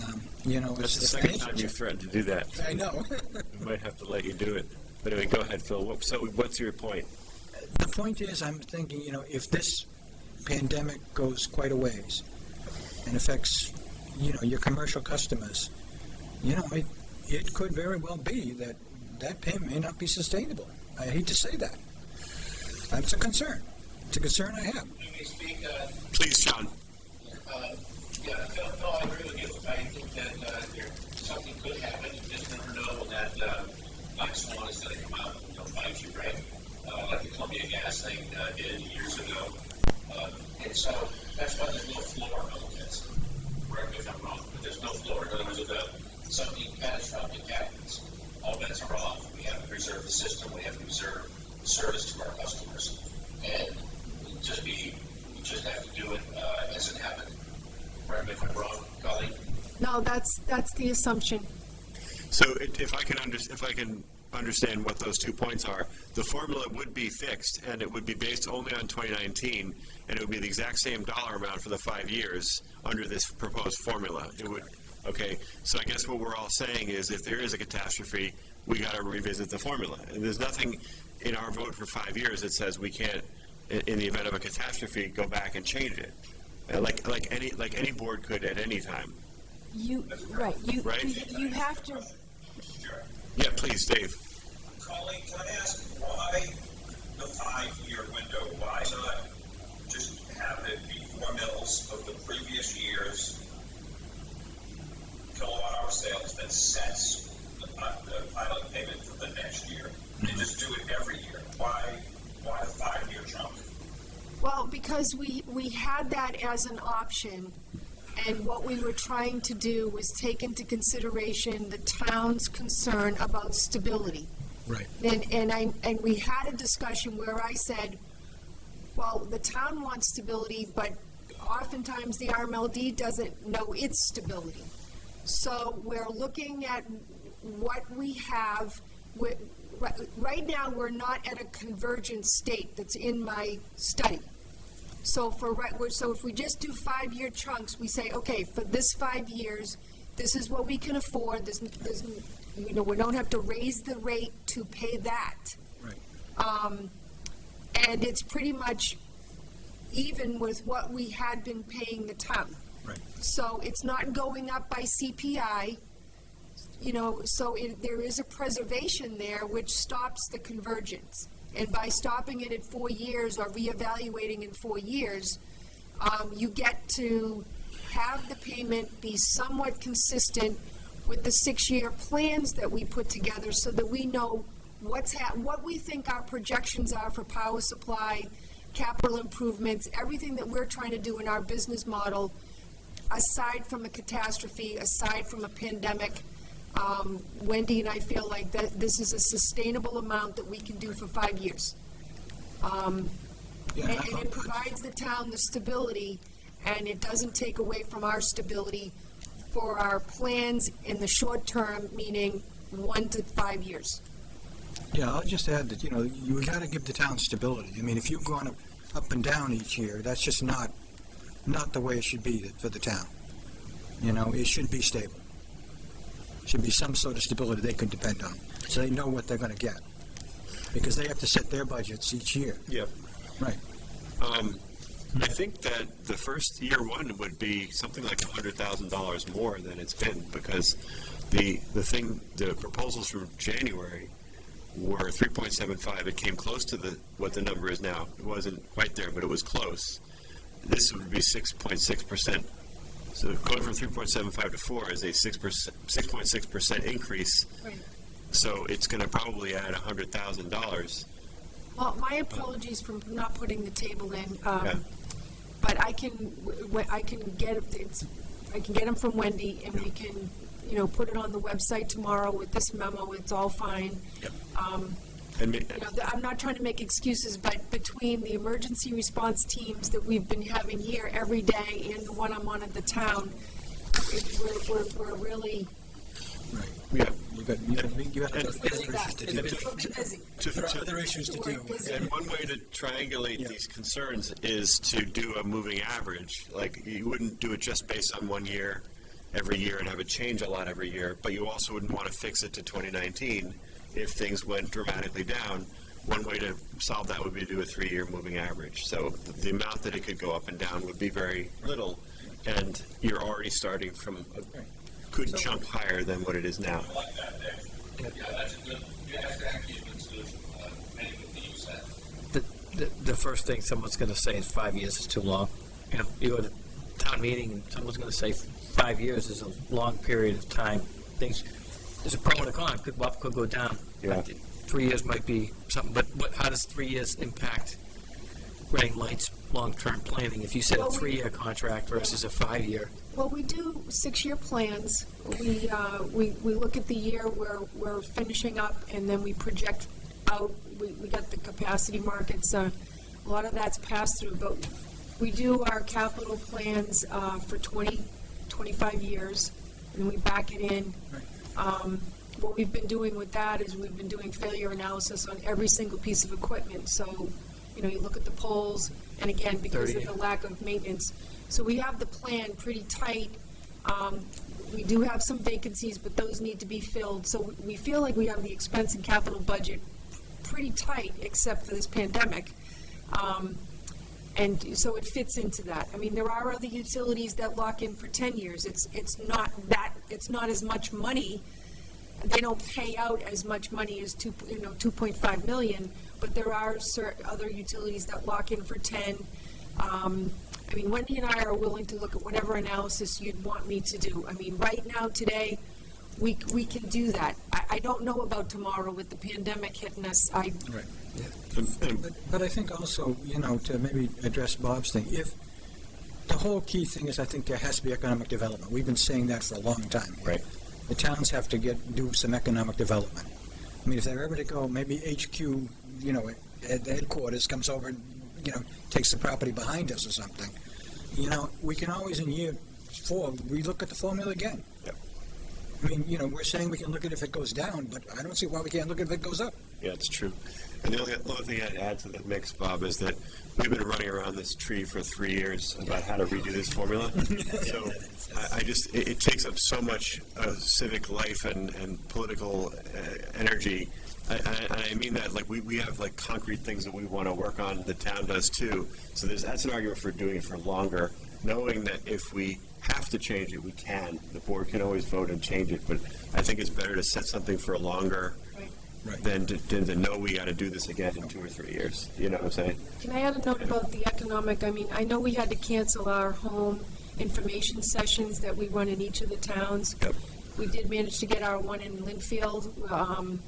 Um, You know, That's it's the the second time you've threatened to do that. I know. We might have to let you do it. But anyway, go ahead, Phil. What- So what's your point? The point is, I'm thinking, you know, if this pandemic goes quite a ways and affects, you know, your commercial customers, you know, it, it could very well be that that payment may not be sustainable. I hate to say that. That's a concern. It's a concern I have. Let me speak, uh, Please, John. Uh, Yeah, Phil, no, I agree with you. I think that, uh, there, something could happen. You just never know when that, uh, black swan is gonna come out and, you know, bite you, right? Uh, like the Columbia gas thing, uh, did years ago. Uh, and so, that's why there's no floor on this. Correct me if I'm wrong, but there's no floor. In other words, if uh, something catastrophic happens, all bets are off. We have to preserve the system. We have to preserve service to our customers. And just be, we just have to do it, uh, as it happened. Correct me if I'm wrong, Colleen? No, that's, that's the assumption. So it- if I can under, if I can understand what those two points are, the formula would be fixed and it would be based only on 2019 and it would be the exact same dollar amount for the five years under this proposed formula. It would, okay, so I guess what we're all saying is if there is a catastrophe, we got to revisit the formula. And there's nothing in our vote for five years that says we can't, in, the event of a catastrophe, go back and change it. Uh, Like, like any, like any board could at any time. You, right, you, Right. you- you have to, Yeah, please, Dave. Colleen, can I ask why the five-year window? Why not just have it be four mils of the previous year's kilowatt hour sales that sets the, the final payment for the next year? And just do it every year? Why, why the five-year chunk? well, because we, we had that as an option, and what we were trying to do was take into consideration the town's concern about stability. Right. And, and I, and we had a discussion where I said, well, the town wants stability, but oftentimes the RMLD doesn't know its stability. So we're looking at what we have, right, now, we're not at a convergent state that's in my study. So for, right, so if we just do five-year chunks, we say, okay, for this five years, this is what we can afford, this, this, you know, we don't have to raise the rate to pay that. Right. Um, and it's pretty much even with what we had been paying the town. Right. So it's not going up by CPI, you know, so it, there is a preservation there which stops the convergence. And by stopping it at four years or reevaluating in four years, um, you get to have the payment be somewhat consistent with the six-year plans that we put together so that we know what's what we think our projections are for power supply, capital improvements, everything that we're trying to do in our business model, aside from a catastrophe, aside from a pandemic. Um, Wendy and I feel like that this is a sustainable amount that we can do for five years. Um, Yeah, and, and it provides the town the stability, and it doesn't take away from our stability for our plans in the short term, meaning one to five years. Yeah, I'll just add that, you know, you gotta give the town stability. I mean, if you've gone up, up and down each year, that's just not, not the way it should be for the town. You know, it should be stable. Should be some sort of stability they can depend on, so they know what they're gonna get. Because they have to set their budgets each year. Yep. Right. Um, I think that the first year one would be something like a hundred thousand dollars more than it's been because the the thing the proposals from January were three point seven five. It came close to the what the number is now. It wasn't quite there, but it was close. This would be six point six percent. So going from three point seven five to four is a six percent six point six percent increase. Right. So it's going to probably add a hundred thousand dollars. Well, my apologies for not putting the table in, Okay. um, but I can, w- w- I can get, it's, I can get them from Wendy, and we can, you know, put it on the website tomorrow with this memo, it's all fine. Yep. Um, And ma- you know, th- I'm not trying to make excuses, but between the emergency response teams that we've been having here every day and the one I'm on at the town, it, we're, we're, we're really, Right. Yeah. You got, you got, got And- other issues to deal with. And one way to triangulate these concerns is to do a moving average. Like, you wouldn't do it just based on one year, every year, and have it change a lot every year, but you also wouldn't want to fix it to 2019 if things went dramatically down. One way to solve that would be to do a three-year moving average. So the amount that it could go up and down would be very little, and you're already starting from a good jump higher than what it is now. Like. Yeah, that's a good, yeah, that's a good solution. Many people use that. The, the, the first thing someone's gonna say is five years is too long. You know, you go to town meeting and someone's gonna say five years is a long period of time. Things, there's a pro and a con, could go up, could go down. Yeah. Three years might be something, but, but how does three years impact Lights' long-term planning? If you said a three-year contract versus a five-year, Well, we do six-year plans. We, uh, we, we look at the year where we're finishing up, and then we project out. We, we got the capacity markets, uh, a lot of that's passed through, but we do our capital plans, uh, for 20, 25 years, and we back it in. Um, what we've been doing with that is we've been doing failure analysis on every single piece of equipment. So, you know, you look at the poles, and again, because of the lack of maintenance. So we have the plan pretty tight. Um, we do have some vacancies, but those need to be filled. So we feel like we have the expense and capital budget pretty tight, except for this pandemic. Um, and so it fits into that. I mean, there are other utilities that lock in for ten years. It's, it's not that, it's not as much money. They don't pay out as much money as two, you know, two point five million, but there are certain other utilities that lock in for ten. Um, I mean, Wendy and I are willing to look at whatever analysis you'd want me to do. I mean, right now, today, we, we can do that. I, I don't know about tomorrow with the pandemic hitting us. I, And- and But, but I think also, you know, to maybe address Bob's thing, if, the whole key thing is I think there has to be economic development. We've been saying that for a long time. Right. The towns have to get, do some economic development. I mean, if they're ever to go, maybe HQ, you know, at the headquarters comes over and, you know, takes the property behind us or something. You know, we can always in year four, relook at the formula again. Yep. I mean, you know, we're saying we can look at if it goes down, but I don't see why we can't look at if it goes up. Yeah, it's true. And the only other thing I'd add to the mix, Bob, is that we've been running around this tree for three years about how to redo this formula. So I, I just, it, it takes up so much uh, civic life and, and political uh, energy. I, I, I mean that, like, we, we have like concrete things that we want to work on, the town does too. So there's, that's an argument for doing it for longer, knowing that if we have to change it, we can. The board can always vote and change it, but I think it's better to set something for a longer Right. than to, than to know we got to do this again in two or three years. You know what I'm saying? Can I add a note about the economic? I mean, I know we had to cancel our home information sessions that we run in each of the towns. Yep. We did manage to get our one in Lynnfield. Um,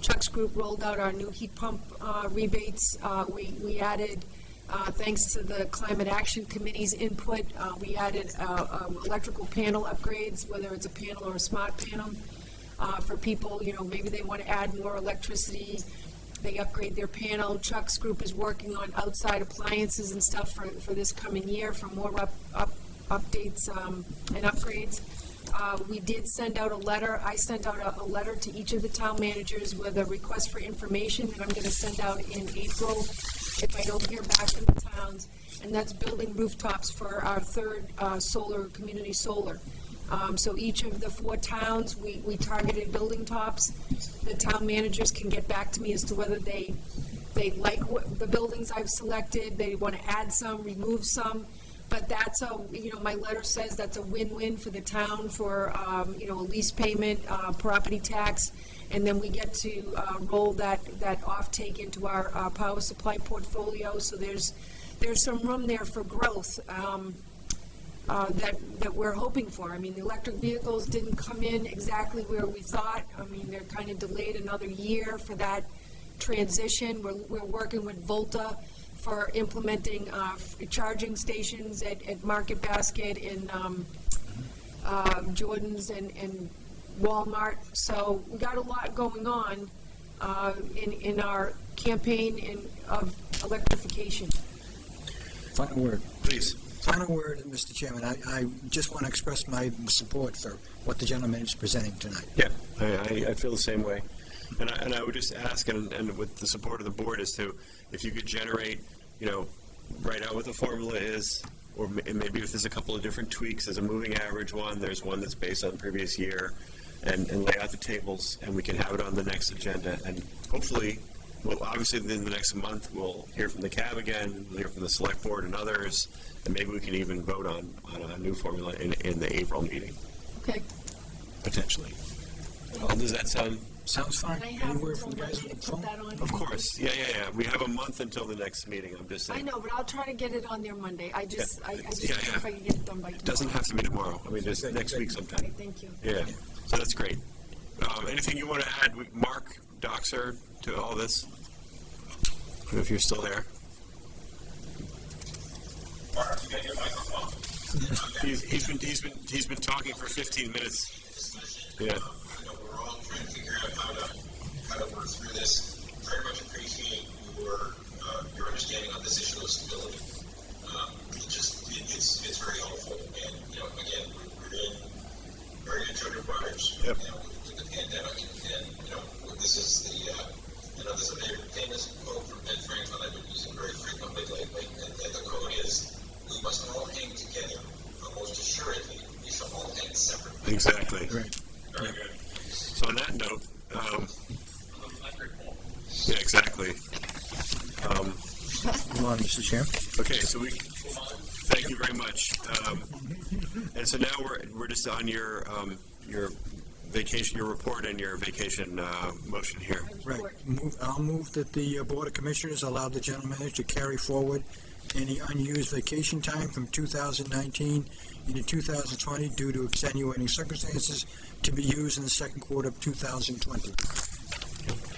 Chuck's group rolled out our new heat pump uh, rebates. Uh, We, we added, uh, thanks to the Climate Action Committee's input, uh, we added uh, um, electrical panel upgrades, whether it's a panel or a smart panel uh, for people, you know, maybe they want to add more electricity, they upgrade their panel. Chuck's group is working on outside appliances and stuff for, for this coming year, for more up, up, updates, um, and upgrades. Uh, we did send out a letter, I sent out a, a letter to each of the town managers with a request for information that I'm gonna send out in April if I don't hear back from the towns. And that's building rooftops for our third, uh, solar, community solar. Um, so each of the four towns, we, we targeted building tops. The town managers can get back to me as to whether they, they like what, the buildings I've selected, they want to add some, remove some. But that's a, you know, my letter says that's a win-win for the town for, um, you know, a lease payment, uh, property tax. And then we get to, uh, roll that, that offtake into our, uh, power supply portfolio. So there's, there's some room there for growth. Um, uh, that, that we're hoping for. I mean, the electric vehicles didn't come in exactly where we thought. I mean, they're kind of delayed another year for that transition. We're, we're working with Volta for implementing uh, charging stations at, at Market Basket and um, uh, Jordan's and, and Walmart. So we got a lot going on uh, in, in our campaign in, of electrification. Final word. Please, Final word, Mr. Chairman, I, I just want to express my support for what the gentleman is presenting tonight. Yeah, I, I, I feel the same way. And I, and I would just ask, and, and with the support of the board, is to, if you could generate, you know, write out what the formula is, or maybe if there's a couple of different tweaks, there's a moving average one, there's one that's based on previous year, and, and lay out the tables, and we can have it on the next agenda, and hopefully, well, obviously, in the next month, we'll hear from the cab again, we'll hear from the select board and others, and maybe we can even vote on, on a new formula in, in the April meeting, Okay. potentially. Well, does that sound Sounds fine. Can I have Any from the guys Monday on the put phone? that on? Of course, yeah, yeah, yeah. We have a month until the next meeting. I'm just saying. I know, but I'll try to get it on there Monday. I just, I, I just Yeah, don't yeah. if I can get it done by tomorrow. It doesn't have to be tomorrow. I mean, just next week Okay, sometime. thank you. Yeah, so that's great. Um, anything you want to add, We- Mark, Dockser, to all this? If you're still there. Mark, you got your microphone. He's, he's been, he's been, he's been talking for 15 minutes. Yeah, you know, we're all trying to figure out how to, how to work through this. Very much appreciate your, uh, your understanding on this issue of stability. Um, it just, it, it's, it's very helpful, and, you know, again, we're, we're in very uncharted waters, you know, with, with the pandemic, and, you know, this is the, uh, you know, there's a very famous quote from Ben Franklin I've been using very frequently lately, and, and the quote is, we must all hang together, but most assuredly, we shall all hang separately. exactly. Right. Very good. So on that note, Electric pole. Yeah, exactly. Um, Come on, Mr. Chairman. Okay, so we, thank you very much. Um, and so now we're, we're just on your, um, your vacation, your report and your vacation, uh, motion here. Right. Move, I'll move that the uh, Board of Commissioners allow the general manager to carry forward any unused vacation time from 2019 into 2020 due to extenuating circumstances to be used in the second quarter of 2020.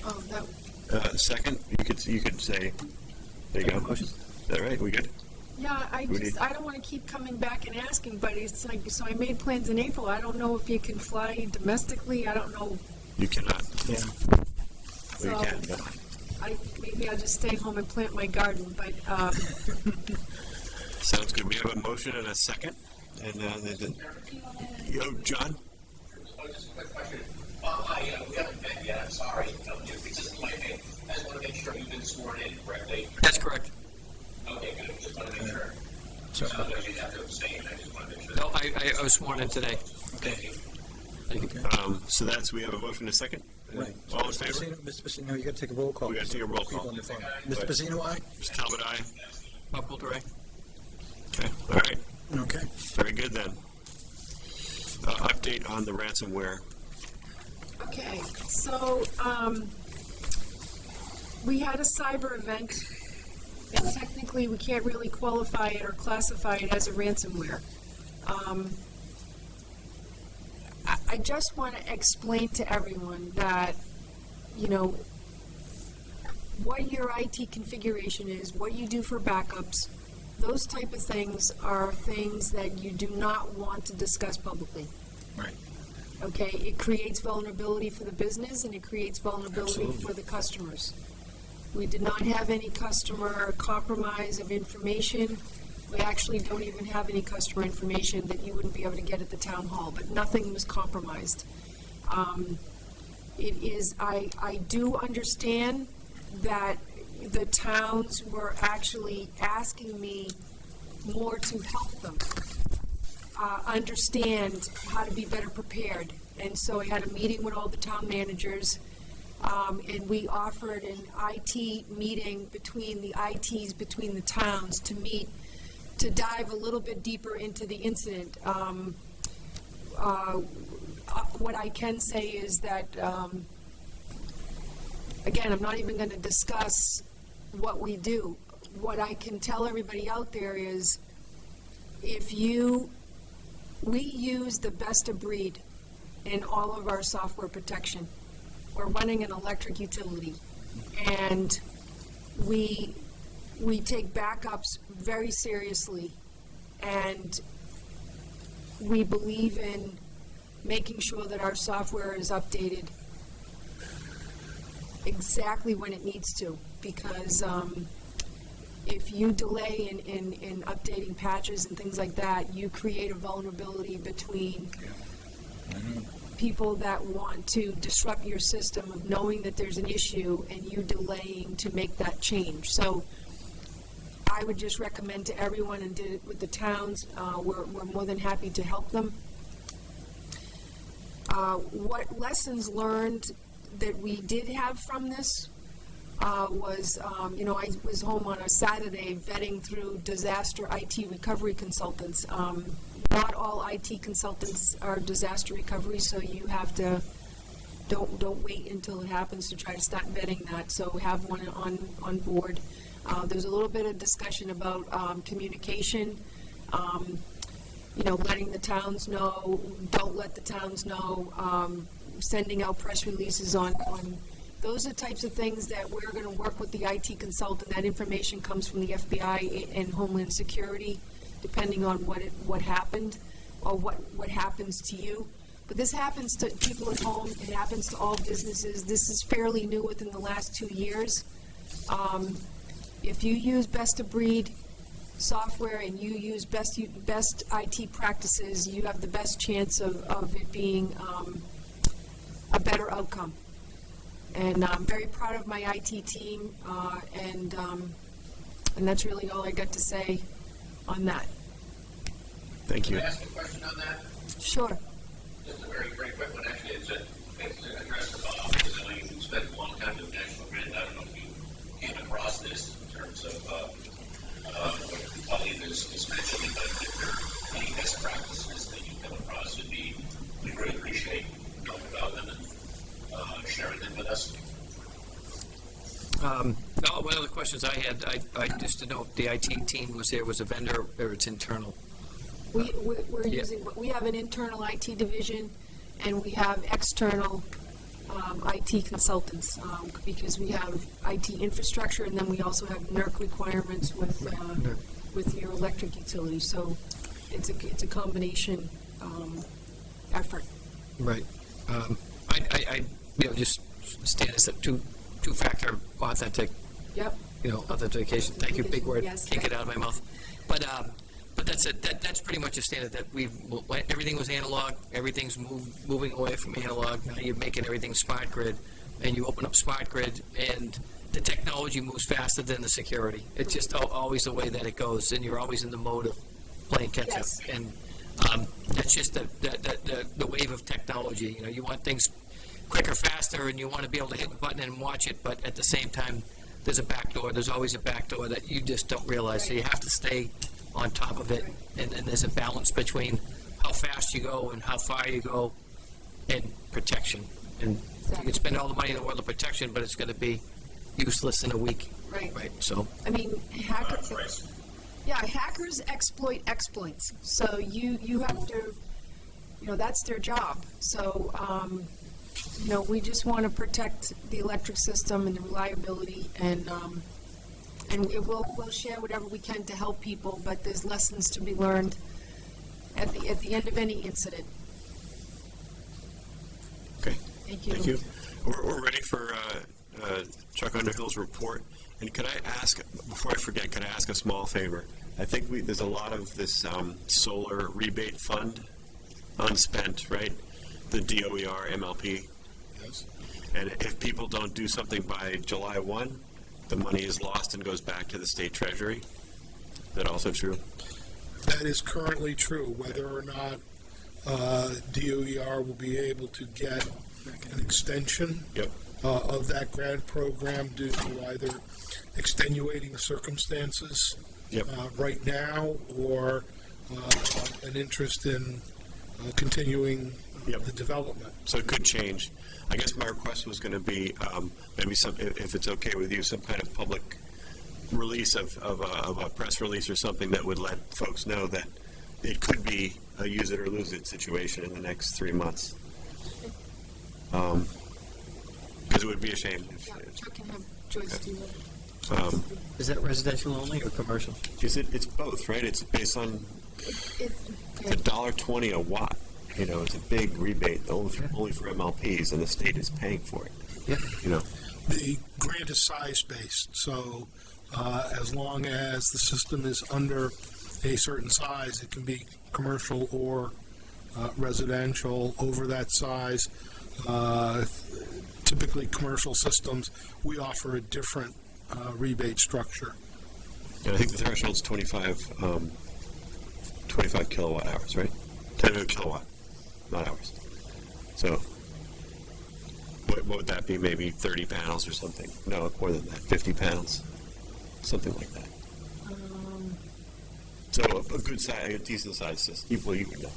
Oh, that, Uh, second, you could, you could say, there you go. Motion. Is that right? We good? yeah, I We need- just, I don't want to keep coming back and asking, but it's like, so I made plans in April. I don't know if you can fly domestically. I don't know. You cannot. Yeah. Well, you can, but I, maybe I'll just stay home and plant my garden, but, um, sounds good. We have a motion and a second. And, uh, the, the, yo, John? Oh, just a quick question. Uh, hi, uh, we haven't met yet, I'm sorry. Um, if it's just my name, I just want to make sure you've been sworn in correctly. That's correct. Okay, good, just want to make sure. So- Sounds like you have to abstain, I just want to make sure. No, I, I, I was sworn in today. Thank you. Thank you. Um, so that's, we have a motion and a second? Right. All in favor? Pacino- Mr. Pacino, you got to take a roll call. We gotta take a roll People call. on the phone. Mr. Pacino, aye? Mr. Talbot, aye? Bob Coulter, aye? Okay, all right. Okay. Very good then. Uh, update on the ransomware. Okay, so, um, we had a cyber event, and technically, we can't really qualify it or classify it as a ransomware. Um, I, I just want to explain to everyone that, you know, what your IT configuration is, what you do for backups, those type of things are things that you do not want to discuss publicly. Right. Okay, it creates vulnerability for the business and it creates vulnerability Absolutely. for the customers. We did not have any customer compromise of information. We actually don't even have any customer information that you wouldn't be able to get at the town hall, but nothing was compromised. Um, it is, I, I do understand that the towns were actually asking me more to help them uh, understand how to be better prepared. And so I had a meeting with all the town managers, um, and we offered an IT meeting between the ITs, between the towns, to meet, to dive a little bit deeper into the incident. Um, uh, uh, What I can say is that, um, again, I'm not even going to discuss what we do. What I can tell everybody out there is, if you we use the best of breed in all of our software protection. We're running an electric utility, and we, we take backups very seriously, and we believe in making sure that our software is updated exactly when it needs to, because um, if you delay in, in, in updating patches and things like that, you create a vulnerability between people that want to disrupt your system of knowing that there's an issue and you delaying to make that change. So I would just recommend to everyone and did it with the towns, uh, we're, we're more than happy to help them. Uh, what lessons learned that we did have from this uh, was, um, you know, I was home on a Saturday vetting through disaster IT recovery consultants. Um, not all IT consultants are disaster recovery, so you have to don't don't wait until it happens to try to start vetting that. So have one on on board. Uh, there's a little bit of discussion about um, communication. Um, you know, letting the towns know, don't let the towns know, um, sending out press releases on, on, those are types of things that we're gonna work with the IT consultant. That information comes from the FBI and Homeland Security, depending on what it, what happened, or what, what happens to you. But this happens to people at home, it happens to all businesses. This is fairly new within the last two years. Um, if you use best of breed software and you use best, best IT practices, you have the best chance of, of it being, um, a better outcome. And I'm very proud of my IT team, uh, and, um, and that's really all I got to say on that. Thank Can you. I ask a question on that? Sure. Just a very, very quick one, actually, it's a, it's addressed to Bob, because I know you've spent a long time with National Grid, I don't know if you came across this in terms of, uh, uh, what Colleen is, is mentioning, but if there are any best practices that you come across, would be, we really appreciate knowing about them and, uh, sharing them with us. Um, no, one of the questions I had, I, I just to know if the IT team was there, was a vendor or it's internal? We, we- we're Yeah. using, we have an internal IT division, and we have external um, IT consultants, um, because we have IT infrastructure, and then we also have NERC requirements with, uh, NERC. with your electric utility, so it's a, it's a combination um, effort. Right. Um, I, I, I, you know, just stand as two, two-factor authentic, Yep, you know, authentication. Thank you, big word. Yes. Can't get it out of my mouth. But, um, but that's it. That, that's pretty much a standard that we've, everything was analog, everything's move, moving away from analog. Now you're making everything smart grid, and you open up smart grid, and the technology moves faster than the security. It's just al- always the way that it goes, and you're always in the mode of playing catch up. Yes. And um, that's just the, the, the, the, the wave of technology. You know, you want things quicker, faster, and you want to be able to hit the button and watch it, but at the same time, there's a back door. There's always a back door that you just don't realize. So you have to stay on top of it, and, and there's a balance between how fast you go and how far you go, and protection. And you can spend all the money in the world of protection, but it's going to be useless in a week, right. right? So, I mean, hackers, yeah, hackers exploit exploits, so you, you have to, you know, that's their job. So, um, you know, we just want to protect the electric system and the reliability, and, um, and we will, we'll share whatever we can to help people, but there's lessons to be learned at the, at the end of any incident. Okay. Thank you. Thank you. We're, we're ready for uh, uh, Chuck Underhill's report. And could I ask, before I forget, could I ask a small favor? I think we, there's a lot of this um, solar rebate fund unspent, right? The DOER MLP. Yes. And if people don't do something by July 1, the money is lost and goes back to the state treasury. Is that also true? That is currently true, whether or not uh, DOER will be able to get an extension Yep. uh, of that grant program due to either extenuating circumstances Yep. uh, right now or uh, an interest in uh, continuing Yep. the development. So it could change. I guess my request was going to be um, maybe some, if if it's okay with you, some kind of public release of, of, a, of a press release or something that would let folks know that it could be a use it or lose it situation in the next three months. Because it would be a shame. if- Yeah, Chuck can have Joyce do it. Um, is that residential only or commercial? is it, it's both, right? It's based on It's, a dollar twenty a watt. You know, it's a big rebate only for, only for MLPs, and the state is paying for it. Yeah. You know, The grant is size-based, so uh, as long as the system is under a certain size. It can be commercial or uh, residential over that size. Uh, typically, commercial systems, we offer a different uh, rebate structure. And I think the threshold's 25, um, 25 kilowatt hours, right? 10 kilowatt, not hours. So, what, what would that be? Maybe 30 panels or something? No, more than that. 50 panels, something like that. Um, So a, a good size, a decent sized system. Well, you would know.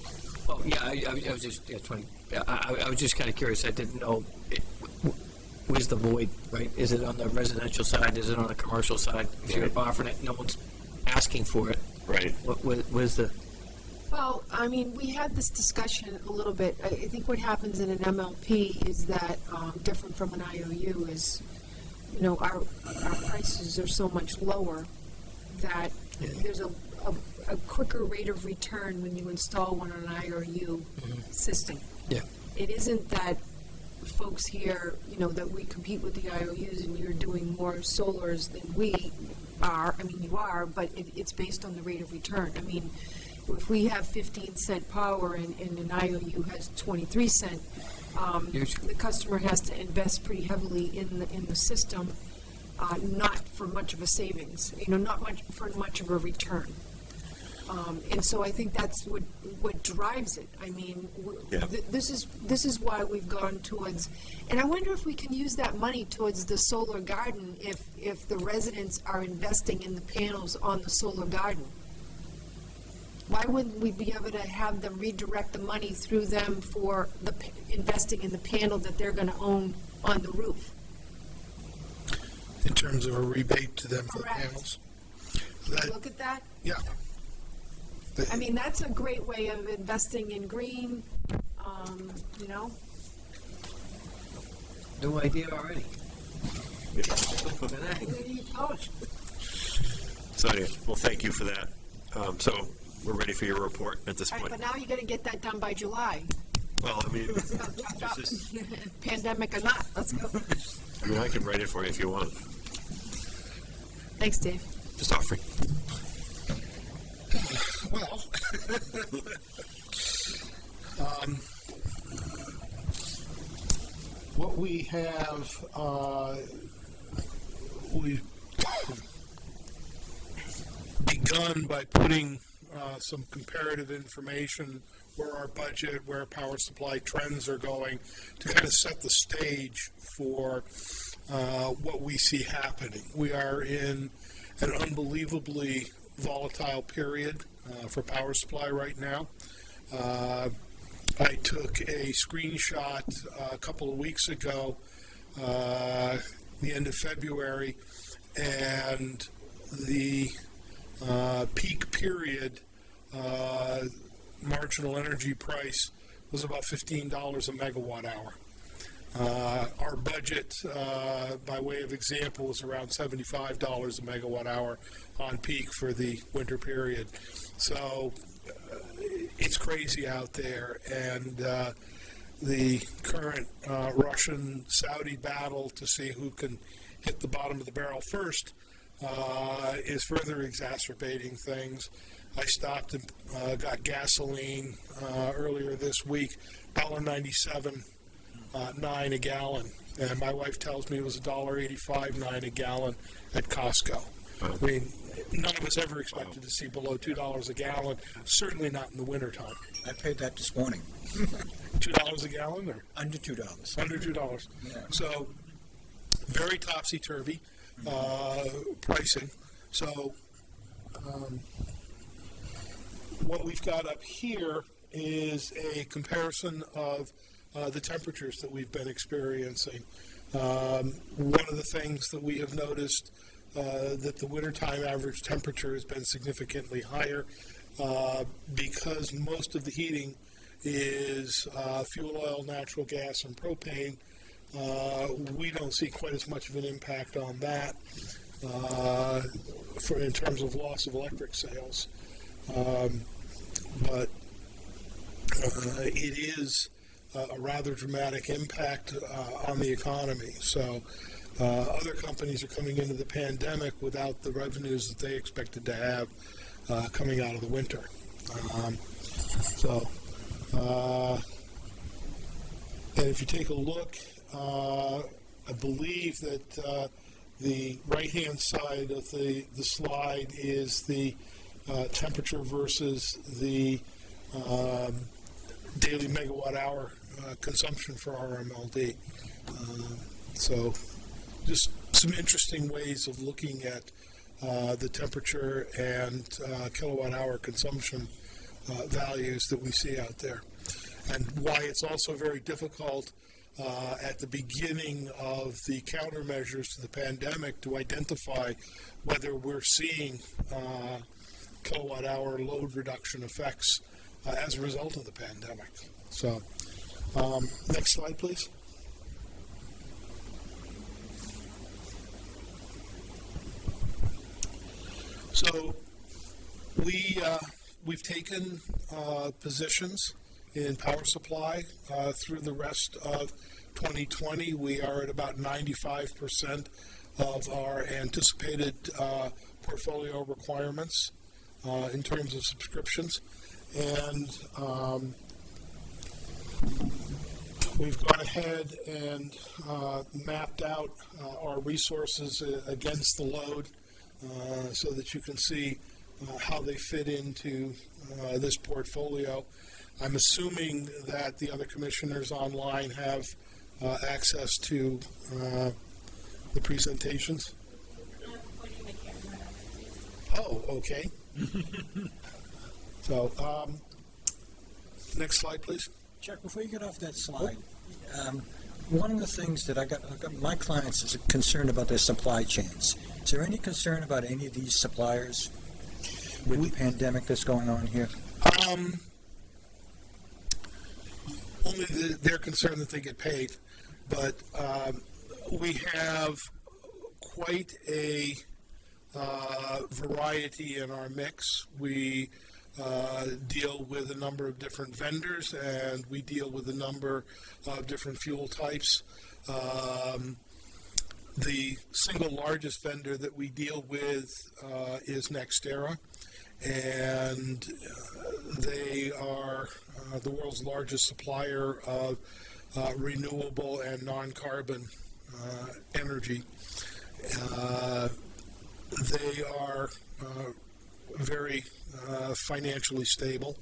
Well, yeah, I, I I was just, yeah, twenty, I, I- was just kind of curious, I didn't know, it- where's the void, right? Is it on the residential side, is it on the commercial side? If you're offering it, no one's asking for it, Right. what, what- where's the, Well, I mean, we had this discussion a little bit. I, I think what happens in an MLP is that, um, different from an IOU is, you know, our, our prices are so much lower that there's a, a, a quicker rate of return when you install one on an IOU system. Yeah. It isn't that folks here, you know, that we compete with the IOUs and you're doing more solars than we are. I mean, you are, but it, it's based on the rate of return. I mean, if we have fifteen cent power and, and an IOU has twenty-three cent, um, Usually. the customer has to invest pretty heavily in the, in the system, uh, not for much of a savings, you know, not much, for much of a return. Um, and so I think that's what, what drives it. I mean, w- Yeah. th- this is, this is why we've gone towards, and I wonder if we can use that money towards the solar garden if, if the residents are investing in the panels on the solar garden. Why wouldn't we be able to have them redirect the money through them for the, pa- investing in the panel that they're gonna own on the roof? in terms of a rebate to them for the Correct. panels. That, Look at that. yeah. I mean, that's a great way of investing in green, um, you know? new idea already? Oh, So anyway, well, thank you for that. Um, so we're ready for your report at this All right, point. but now you gotta get that done by July. Well, I mean, this is, Pandemic or not, let's go. I mean, I can write it for you if you want. Thanks, Dave. Just offering. Well, um, what we have, uh, we begun by putting uh, some comparative information where our budget, where power supply trends are going, to kind of set the stage for uh, what we see happening. We are in an unbelievably volatile period uh, for power supply right now. Uh, I took a screenshot uh, a couple of weeks ago, uh, the end of February, and the uh, peak period uh, marginal energy price was about $15 a megawatt hour. Uh, our budget, uh, by way of example, is around $75 a megawatt hour on peak for the winter period. So uh, it's crazy out there, and uh, the current Russian Saudi battle to see who can hit the bottom of the barrel first uh, is further exacerbating things. I stopped and uh, got gasoline uh, earlier this week, $1.97 uh, nine a gallon, and my wife tells me it was a dollar eighty-five nine a gallon at Costco. I mean, none of us ever expected to see below two dollars a gallon. Certainly not in the wintertime. I paid that this morning, Two dollars a gallon, or under two dollars. under two dollars. Yeah. So, very topsy turvy uh, pricing. So, um, what we've got up here is a comparison of uh, the temperatures that we've been experiencing. Um, one of the things that we have noticed uh, that the wintertime average temperature has been significantly higher uh, because most of the heating is uh, fuel oil, natural gas, and propane. Uh, we don't see quite as much of an impact on that uh, for in terms of loss of electric sales. Um, but uh, it is uh, a rather dramatic impact uh, on the economy. So other companies are coming into the pandemic without the revenues that they expected to have coming out of the winter. Um, so, and if you take a look, I believe that uh, the right-hand side of the, the slide is the uh, temperature versus the um, daily megawatt hour uh, consumption for RMLD. Uh, so, just some interesting ways of looking at uh, the temperature and uh, kilowatt hour consumption uh, values that we see out there. And why it's also very difficult uh, at the beginning of the countermeasures to the pandemic to identify whether we're seeing uh, kilowatt hour load reduction effects uh, as a result of the pandemic. So, um, next slide, please. So, we uh, we've taken uh, positions in power supply uh, through the rest of 2020. We are at about 95 percent of our anticipated uh, portfolio requirements uh, in terms of subscriptions, and um, we've gone ahead and uh, mapped out uh, our resources uh, against the load so that you can see how they fit into this portfolio. I'm assuming that the other commissioners online have uh, access to uh, the presentations. Oh, okay. so, um, next slide, please. Chuck, before you get off that slide, um, one of the things that I got, I got, my clients is concerned about their supply chains. Is there any concern about any of these suppliers with the pandemic that's going on here? Um, only the, they're concerned that they get paid, but um, we have quite a uh, variety in our mix. We uh, deal with a number of different vendors, and we deal with a number of different fuel types. Um, the single largest vendor that we deal with uh, is NextEra, and uh, they are uh, the world's largest supplier of uh, renewable and non-carbon uh, energy. Uh, they are uh, very financially stable.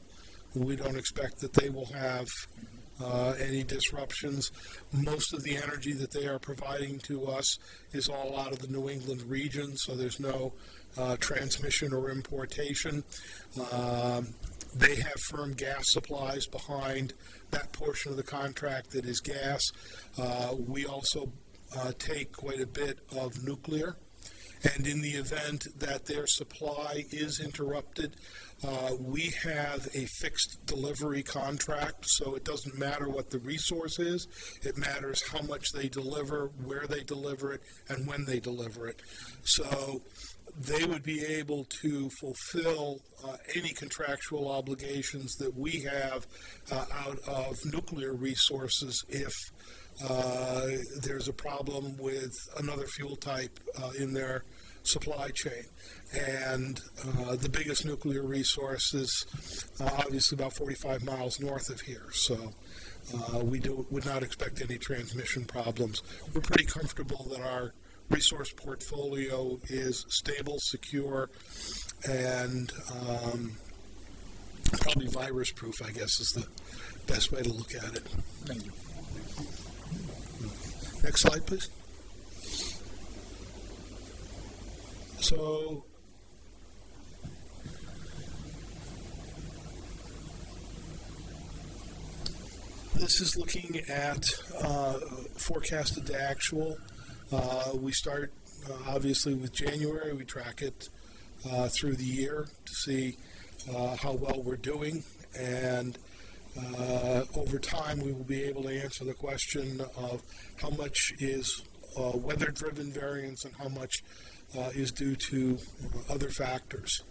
We don't expect that they will have uh, any disruptions. Most of the energy that they are providing to us is all out of the New England region, so there's no uh, transmission or importation. Um, they have firm gas supplies behind that portion of the contract that is gas. Uh, we also uh, take quite a bit of nuclear. And in the event that their supply is interrupted, uh, we have a fixed delivery contract, so it doesn't matter what the resource is. It matters how much they deliver, where they deliver it, and when they deliver it. So they would be able to fulfill uh, any contractual obligations that we have uh, out of nuclear resources if uh, there's a problem with another fuel type uh, in their supply chain. And uh, the biggest nuclear resource is uh, obviously about 45 miles north of here. So uh, we do, would not expect any transmission problems. We're pretty comfortable that our resource portfolio is stable, secure, and um, probably virus proof, I guess, is the best way to look at it. Thank you. Next slide, please. So, this is looking at uh, forecasted to actual. Uh, we start uh, obviously with January. We track it uh, through the year to see uh, how well we're doing, and uh, over time we will be able to answer the question of how much is uh, weather-driven variance and how much uh, is due to other factors,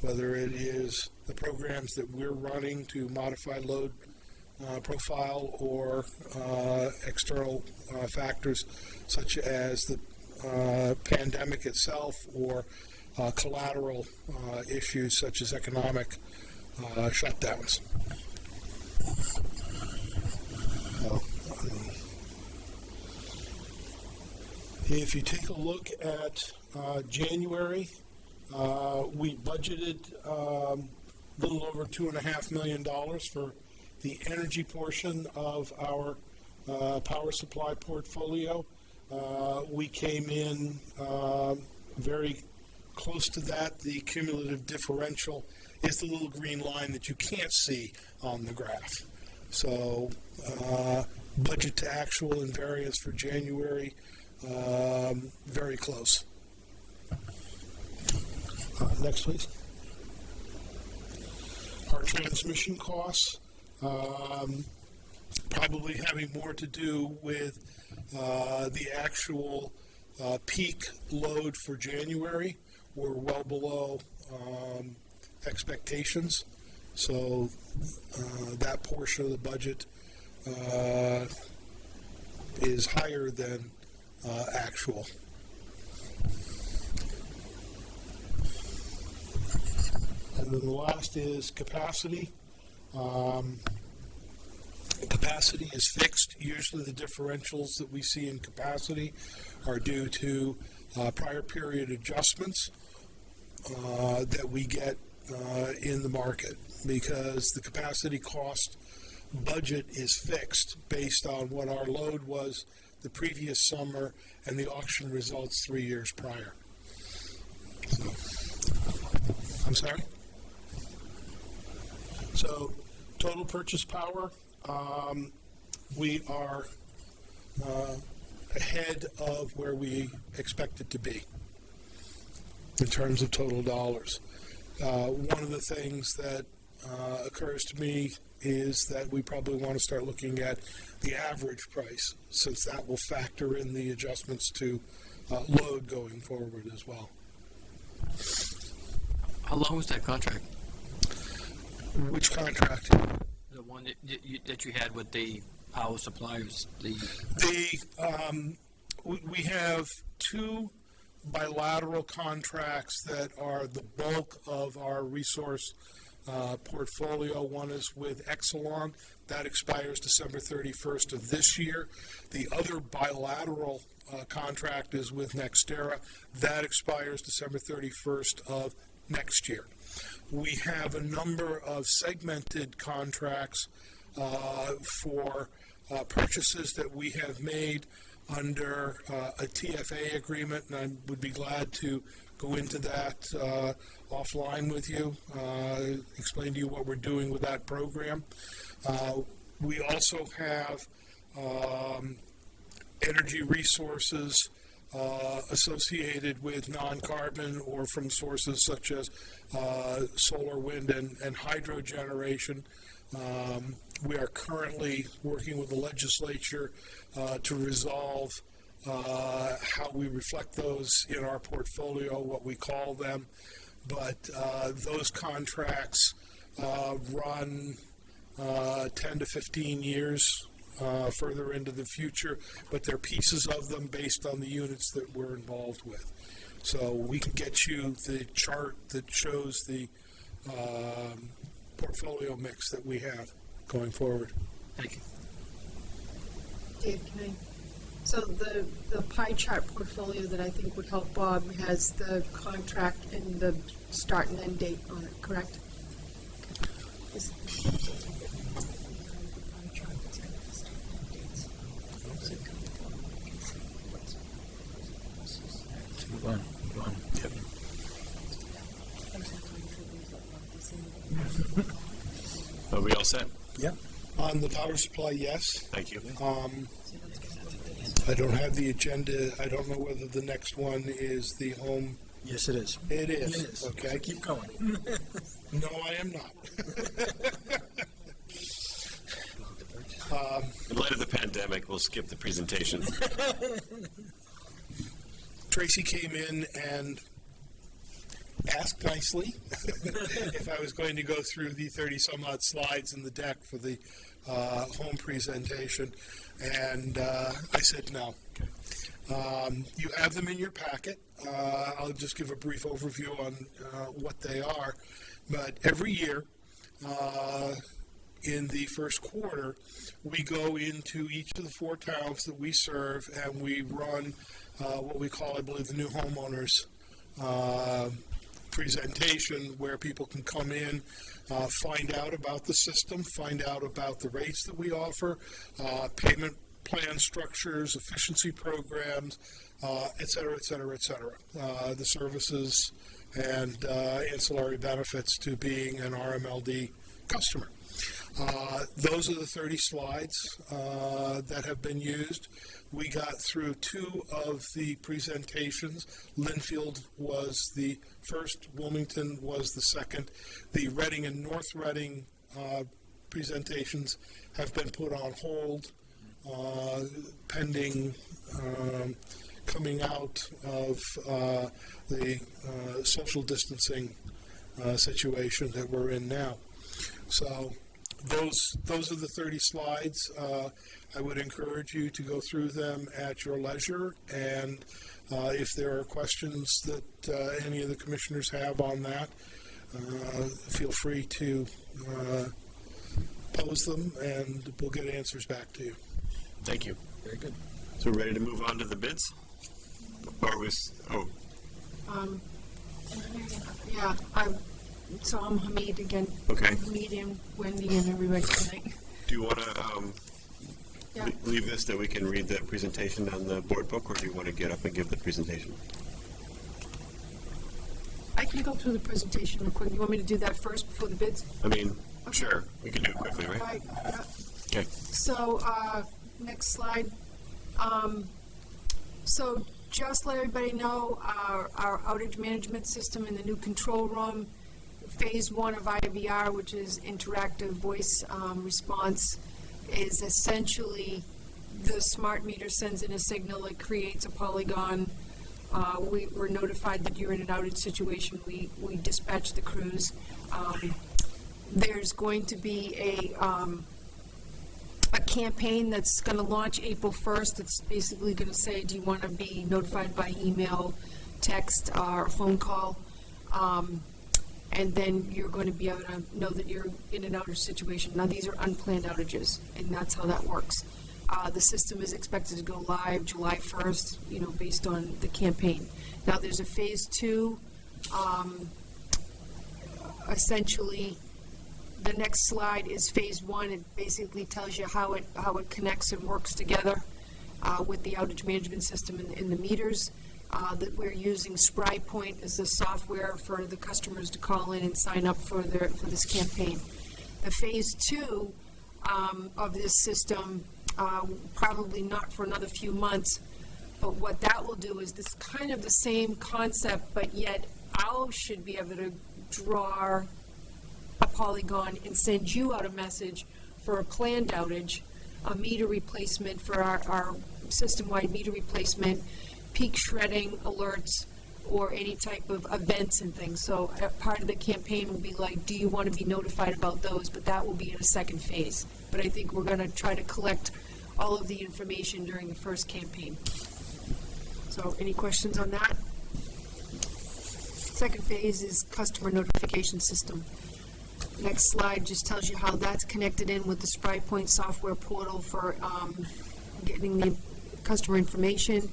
whether it is the programs that we're running to modify load uh, profile or uh, external uh, factors such as the pandemic itself or collateral issues such as economic uh, um, If you take a look at uh, January, uh, we budgeted um, a little over two and a half million dollars for the energy portion of our uh, power supply portfolio. Uh, We came in um, very close to that. The cumulative differential is the little green line that you can't see on the graph. So uh, budget to actual and variance for January, um, very close. Uh, Next, please. Our transmission costs, um, probably having more to do with uh, the actual uh, peak load for January. We're well below um, expectations. So uh, that portion of the budget uh, is higher than uh, actual. And then the last is capacity. Um, capacity is fixed. Usually the differentials that we see in capacity are due to uh, prior period adjustments uh, that we get uh, in the market because the capacity cost budget is fixed based on what our load was the previous summer and the auction results three years prior. So, I'm sorry? So, total purchase power, um, we are uh, ahead of where we expected to be in terms of total dollars. Uh, one of the things that uh, occurs to me is that we probably want to start looking at the average price, since that will factor in the adjustments to uh, load going forward as well. How long was that contract? Which contract? The one that, you, that you had with the power suppliers, the, The, um, we, we have two bilateral contracts that are the bulk of our resource uh, portfolio. One is with Exelon, that expires December 31st of this year. The other bilateral uh, contract is with NextEra, that expires December 31st of next year. We have a number of segmented contracts uh, for uh, purchases that we have made under uh, a TFA agreement, and I would be glad to go into that uh, offline with you, uh, explain to you what we're doing with that program. Uh, We also have um, energy resources uh, associated with non-carbon or from sources such as uh, solar, wind, and, and hydro generation. Um, we are currently working with the legislature uh, to resolve uh, how we reflect those in our portfolio, what we call them. But uh, those contracts uh, run uh, 10 to 15 years further into the future, but they're pieces of them based on the units that we're involved with. So we can get you the chart that shows the um, portfolio mix that we have going forward. thank you. Dave, can I? So the, the pie chart portfolio that I think would help Bob has the contract and the start and end date on it, correct? Is- Are we all set? Yep. On the power supply, yes. Thank you. Um, I don't have the agenda. I don't know whether the next one is the home. Yes, it is. It is. It is. Okay. Keep going. No, I am not. um, In light of the pandemic, we'll skip the presentation. Tracy came in and ask nicely if I was going to go through the 30 some odd slides in the deck for the uh, home presentation, and uh, I said no. Um, you have them in your packet. Uh, I'll just give a brief overview on uh, what they are. But every year, uh, in the first quarter, we go into each of the four towns that we serve and we run uh, what we call, I believe, the new homeowners uh, presentation where people can come in, uh, find out about the system, find out about the rates that we offer, uh, payment plan structures, efficiency programs, uh, et cetera, et cetera, et cetera. Uh, the services and uh, ancillary benefits to being an RMLD customer. Uh, those are the 30 slides uh, that have been used. We got through two of the presentations. Lynnfield was the first, Wilmington was the second. The Reading and North Reading uh, presentations have been put on hold uh, pending um, coming out of uh, the uh, social distancing uh, situation that we're in now. So those those are the 30 slides. Uh, I would encourage you to go through them at your leisure, and uh, if there are questions that uh, any of the commissioners have on that, uh, feel free to uh, pose them, and we'll get answers back to you. Thank you. Very good. So we're ready to move on to the bids? Or was, oh, Um, yeah, I'm, so I'm Hamid again. Okay. Hamid and Wendy and everybody tonight. do you want to um, Yeah. leave this that we can read the presentation on the board book, or do you want to get up and give the presentation? I can go through the presentation real quick. You want me to do that first before the bids? I mean, sure, we can do it quickly, right? Right, yeah. Okay. So, uh, next slide. Um, so just let everybody know, our, our outage management system in the new control room, phase one of IVR, which is interactive voice, um, response, is essentially the smart meter sends in a signal, it creates a polygon. Uh, we were notified that you're in an outage situation, we, we dispatch the crews. Um, there's going to be a, um, a campaign that's going to launch April 1st. It's basically going to say, do you want to be notified by email, text, or phone call? Um, and then you're going to be able to know that you're in an outage situation. Now, these are unplanned outages, and that's how that works. Uh, the system is expected to go live July 1st, you know, based on the campaign. Now, there's a phase two. Um, essentially, the next slide is phase one. It basically tells you how it, how it connects and works together uh, with the outage management system and, in the meters. Uh, that we're using SpryPoint as the software for the customers to call in and sign up for their, for this campaign. The phase two um, of this system, uh, probably not for another few months, but what that will do is this kind of the same concept, but yet OWL should be able to draw a polygon and send you out a message for a planned outage, a meter replacement for our, our system-wide meter replacement, peak shredding alerts, or any type of events and things. So uh, part of the campaign will be like, do you want to be notified about those? But that will be in a second phase. But I think we're going to try to collect all of the information during the first campaign. So any questions on that? Second phase is customer notification system. Next slide just tells you how that's connected in with the SpryPoint software portal for um, getting the customer information.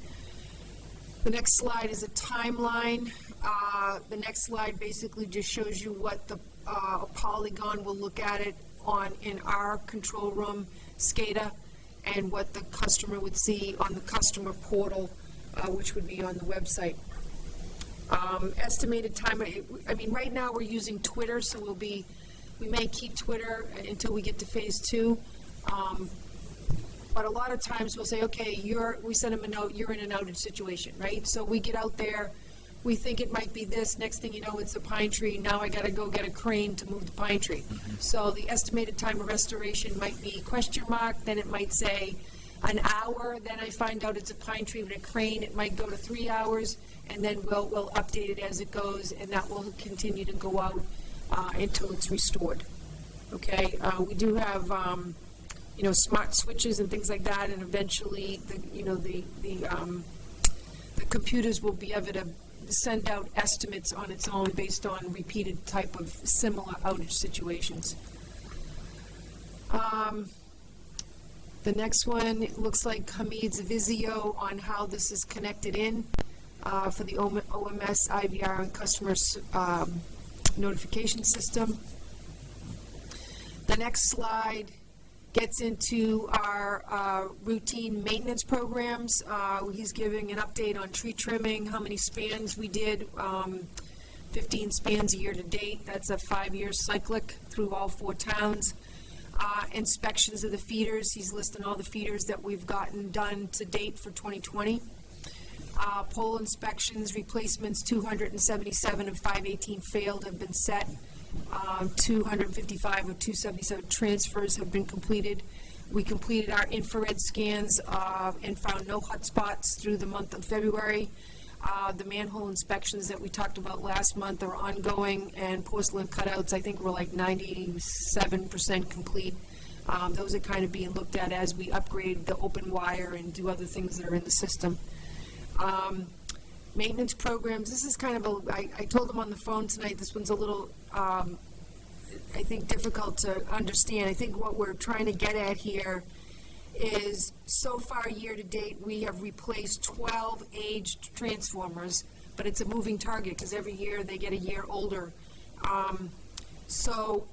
The next slide is a timeline. Uh, The next slide basically just shows you what the uh, polygon will look at it on, in our control room, SCADA, and what the customer would see on the customer portal, uh, which would be on the website. Um, Estimated time, I mean, right now, we're using Twitter, so we'll be, we may keep Twitter until we get to phase two. Um, But a lot of times we'll say, okay, you're, we send them a note, you're in an outage situation, right? So we get out there, we think it might be this, next thing you know, it's a pine tree, now I gotta go get a crane to move the pine tree. So the estimated time of restoration might be question mark, then it might say, an hour, then I find out it's a pine tree with a crane, it might go to three hours, and then we'll, we'll update it as it goes, and that will continue to go out, uh, until it's restored. Okay, uh, we do have, um, you know, smart switches and things like that, and eventually, the, you know, the, the, um, the computers will be able to send out estimates on its own based on repeated type of similar outage situations. Um, the next one, looks like Hamid's Visio on how this is connected in, uh, for the OMS, IVR, and customer, um, notification system. The next slide gets into our uh, routine maintenance programs. Uh, He's giving an update on tree trimming, how many spans we did, um, 15 spans a year to date. That's a five-year cyclic through all four towns. Uh, Inspections of the feeders, he's listing all the feeders that we've gotten done to date for 2020. Uh, Pole inspections, replacements, 277 of 518 failed have been set. Um, 255 of 277 transfers have been completed. We completed our infrared scans uh, and found no hotspots through the month of February. Uh, The manhole inspections that we talked about last month are ongoing, and porcelain cutouts, I think, were like 97% complete. Um, Those are kind of being looked at as we upgrade the open wire and do other things that are in the system. Um, maintenance programs, this is kind of a, I, I told them on the phone tonight, this one's a little, um, I think difficult to understand. I think what we're trying to get at here is, so far, year-to-date, we have replaced twelve aged transformers, but it's a moving target, because every year they get a year older. Um, so,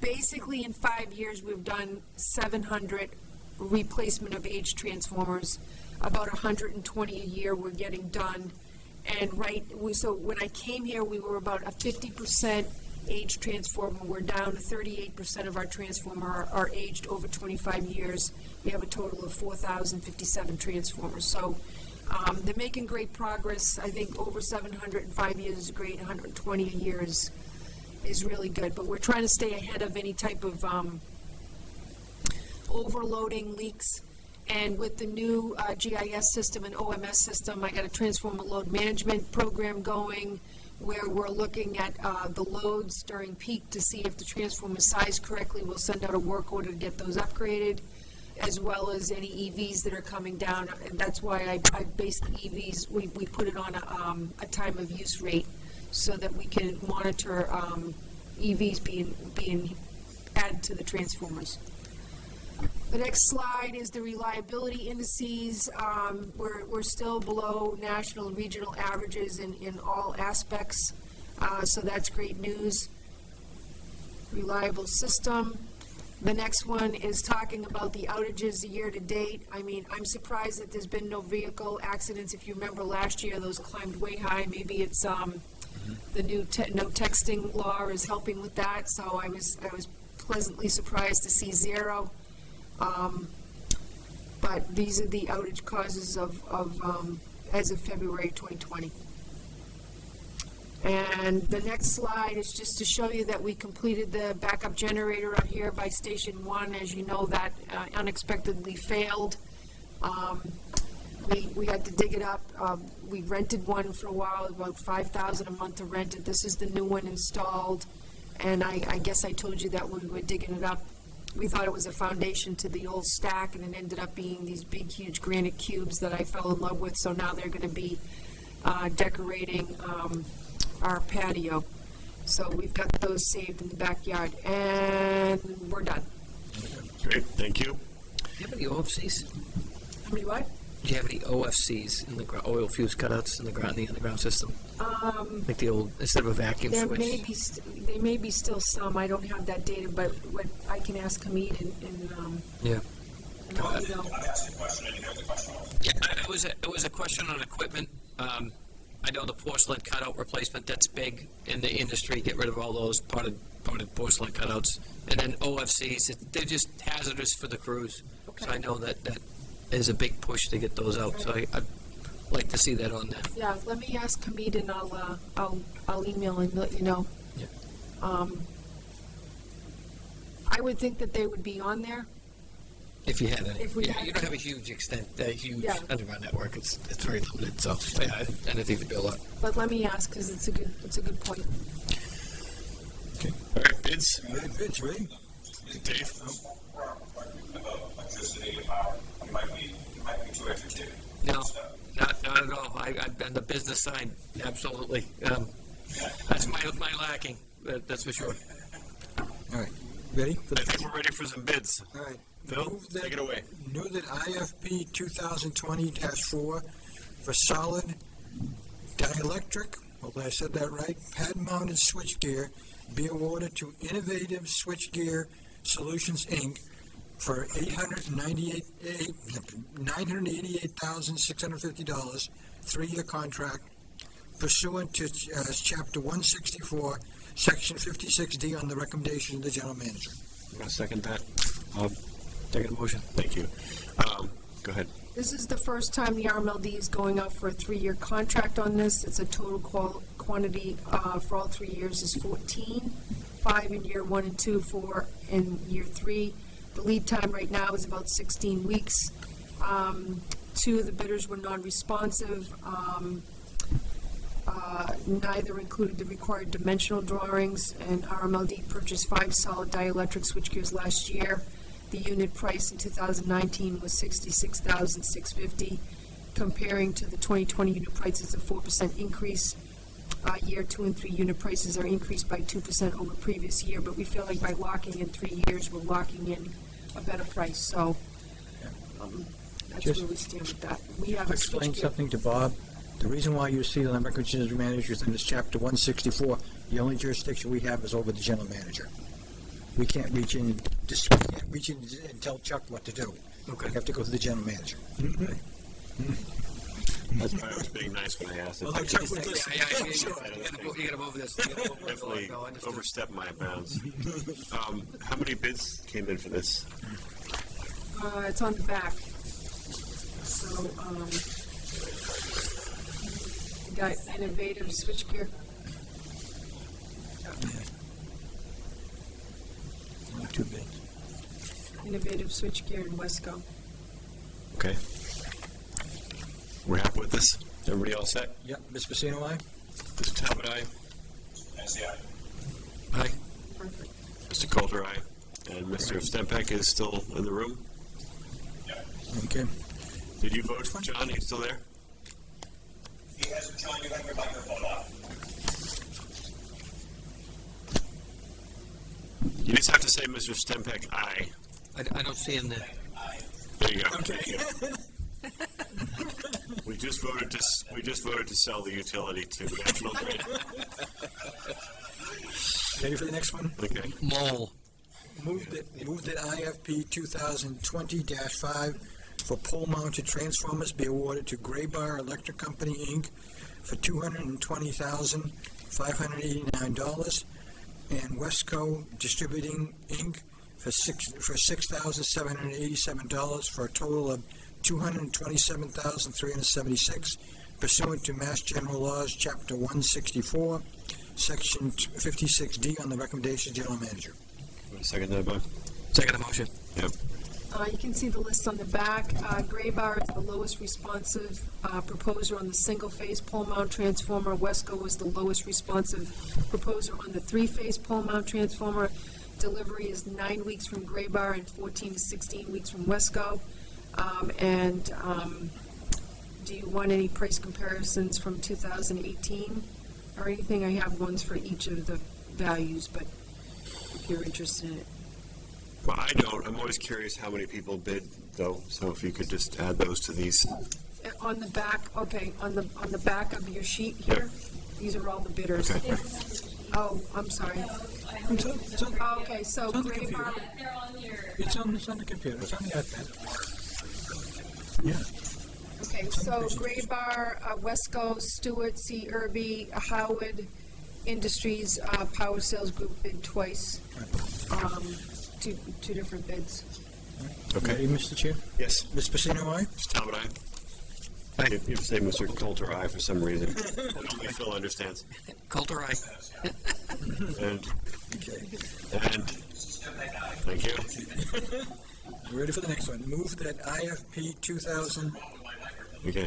basically, in five years, we've done seven hundred replacement of aged transformers. About hundred and twenty a year we're getting done. And right, we, so when I came here, we were about a fifty percent age transformer. We're down to thirty-eight percent of our transformer are, are aged over twenty-five years. We have a total of four thousand fifty-seven transformers. So, um, they're making great progress. I think over seven hundred in five years is great, hundred and twenty a year is, is really good. But we're trying to stay ahead of any type of, um, overloading leaks. And with the new uh, GIS system and OMS system, I got a transformer load management program going where we're looking at uh, the loads during peak to see if the transformer is sized correctly. We'll send out a work order to get those upgraded, as well as any EVs that are coming down. And that's why I, I based the EVs, we, we put it on a, um, a time of use rate so that we can monitor um, EVs being, being added to the transformers. The next slide is the reliability indices. Um, we're, we're still below national and regional averages in, in all aspects, uh, so that's great news. Reliable system. The next one is talking about the outages year to date. I mean, I'm surprised that there's been no vehicle accidents. If you remember last year, those climbed way high. Maybe it's, um, the new te- no texting law is helping with that, so I was, I was pleasantly surprised to see zero. Um, But these are the outage causes of, of, um, as of February 2020. And the next slide is just to show you that we completed the backup generator out here by Station One. As you know, that uh, unexpectedly failed. Um, We, we had to dig it up. Um, We rented one for a while, about 5000 a month to rent it. This is the new one installed. And I, I guess I told you that when we were digging it up, we thought it was a foundation to the old stack, and it ended up being these big, huge granite cubes that I fell in love with. So now they're going to be uh, decorating um, our patio. So we've got those saved in the backyard, and we're done. Great, thank you. Do you have any OFCs? How many what? Do you have any OFCs in the gro- oil fuse cutouts in the ground, the underground system? Um, Like the old, instead of a vacuum there switch? may be, st- there may be still some. I don't have that data, but what I can ask Hamid and, and, um, Yeah. and let you know. I'm a question, I didn't hear the question. It was, a- it was a question on equipment. Um, I know the porcelain cutout replacement, that's big in the industry, get rid of all those potted, potted porcelain cutouts. And then OFCs, it- they're just hazardous for the crews. So I know that, that is a big push to get those out, so I, I'd like to see that on there. Yeah, let me ask Hamid and I'll, uh, I'll, I'll email and let you know. Yeah. Um, I would think that they would be on there. If you had any. If we Yeah, had you don't have a huge extent, a huge Yeah. underground network. It's, it's very limited, so, yeah, anything to build up. But let me ask, because it's a good, it's a good point. All right, bids, All right, Vince, ready? Dave? About electricity and power, you might be, too. No, not, not at all. I, I'm on the business side, absolutely. Um, that's my, my lacking, that- that's for sure. All right, ready? for I think we're ready for some bids. All right. Phil, that- take it away. Move that IFP two thousand twenty four for solid dielectric, hopefully I said that right, pad-mounted switchgear be awarded to Innovative Switchgear Solutions, Inc. for $988,650, three-year contract pursuant to, uh, chapter one sixty-four, section fifty-six D on the recommendation of the general manager. I'm gonna second that. I'll take a motion. Thank you. Um, go ahead. This is the first time the RMLD is going out for a three-year contract on this. It's a total qual, quantity, uh, for all three years is fourteen, five in year one and two, four in year three. The lead time right now is about sixteen weeks. Um, two of the bidders were non-responsive. Um, uh, neither included the required dimensional drawings, and RMLD purchased five solid dielectric switchgears last year. The unit price in 2019 was 66,650, comparing to the 2020 unit prices, a 4% increase. Uh, Year two and three unit prices are increased by 2% over previous year, but we feel like by locking in three years, we're locking in a better price, so um, that's Just- where we stand with that. We have a explain something to Bob. The reason why you see the records manager is in this chapter one sixty-four, the only jurisdiction we have is over the general manager. We can't reach in, and we can't reach in and tell Chuck what to do. Okay. We have to go through the general manager. That's why I was being nice when I asked. Well, Chuck would Yeah, yeah, yeah, you gotta- you gotta move- you gotta move this. You gotta move- Definitely no, understood. overstepped my bounds. Um, how many bids came in for this? Uh, it's on the back. So, um, we got innovative switchgear. Two bids. Innovative switchgear in Wesco. Okay. We're happy with this? Everybody all set? Yep, Ms. Pacino, aye? Mr. Talbot, aye. That's the, Aye. Perfect. Mr. Coulter, aye. And Mr. Stempeck is still in the room? Okay. Did you vote, John? Are you still there? he hasn't, John, you have your microphone on. You just have to say Mr. Stempeck, aye. I, I don't see him there. Aye. There you go. Okay. We just voted to, we just voted to sell the utility to National Grid. Ready for the next one? Okay. Mole. Move that, move that IFP 2020-5 for pole-mounted transformers be awarded to Graybar Electric Company, Inc. for two hundred and twenty thousand, five hundred eighty-nine dollars, and Wesco Distributing, Inc. for six, for six thousand, seven hundred eighty-seven dollars, for a total of two hundred and twenty-seven thousand, three hundred seventy-six pursuant to Mass General Laws, Chapter one sixty-four, Section fifty-six D on the recommendation of General Manager. Want to Second that, Bob? Second motion. Uh, you can see the list on the back. Uh, Graybar is the lowest responsive, uh, proposer on the single-phase pole mount transformer. Wesco was the lowest responsive proposer on the three-phase pole mount transformer. Delivery is nine weeks from Graybar and fourteen to sixteen weeks from Wesco. Um, and, um, do you want any price comparisons from two thousand eighteen or anything? I have ones for each of the values, but if you're interested in it. Well, I don't. I'm always curious how many people bid, though, so if you could just add those to these. Uh, On the back, okay, on the, on the back of your sheet here, these are all the bidders. Okay. Oh, I'm sorry. It's on, it's on, Oh, Okay, so It's on the Gray computer. Bar, on your, it's on, it's on the computer, it's on the iPad. Yeah, okay, so Graybar, uh, Wesco, Stuart, C. Irby, Howard Industries, uh, Power Sales Group bid twice. Um, two, two different bids. Okay. ready, Mr. Chair? Yes. Ms. Pacino, aye? Mr. Talbot, aye. You you say Mr. Coulter, aye for some reason. Only Phil understands. Coulter, aye. And, Okay. and, thank you. Ready for the next one. Move that IFP two thousand, Okay.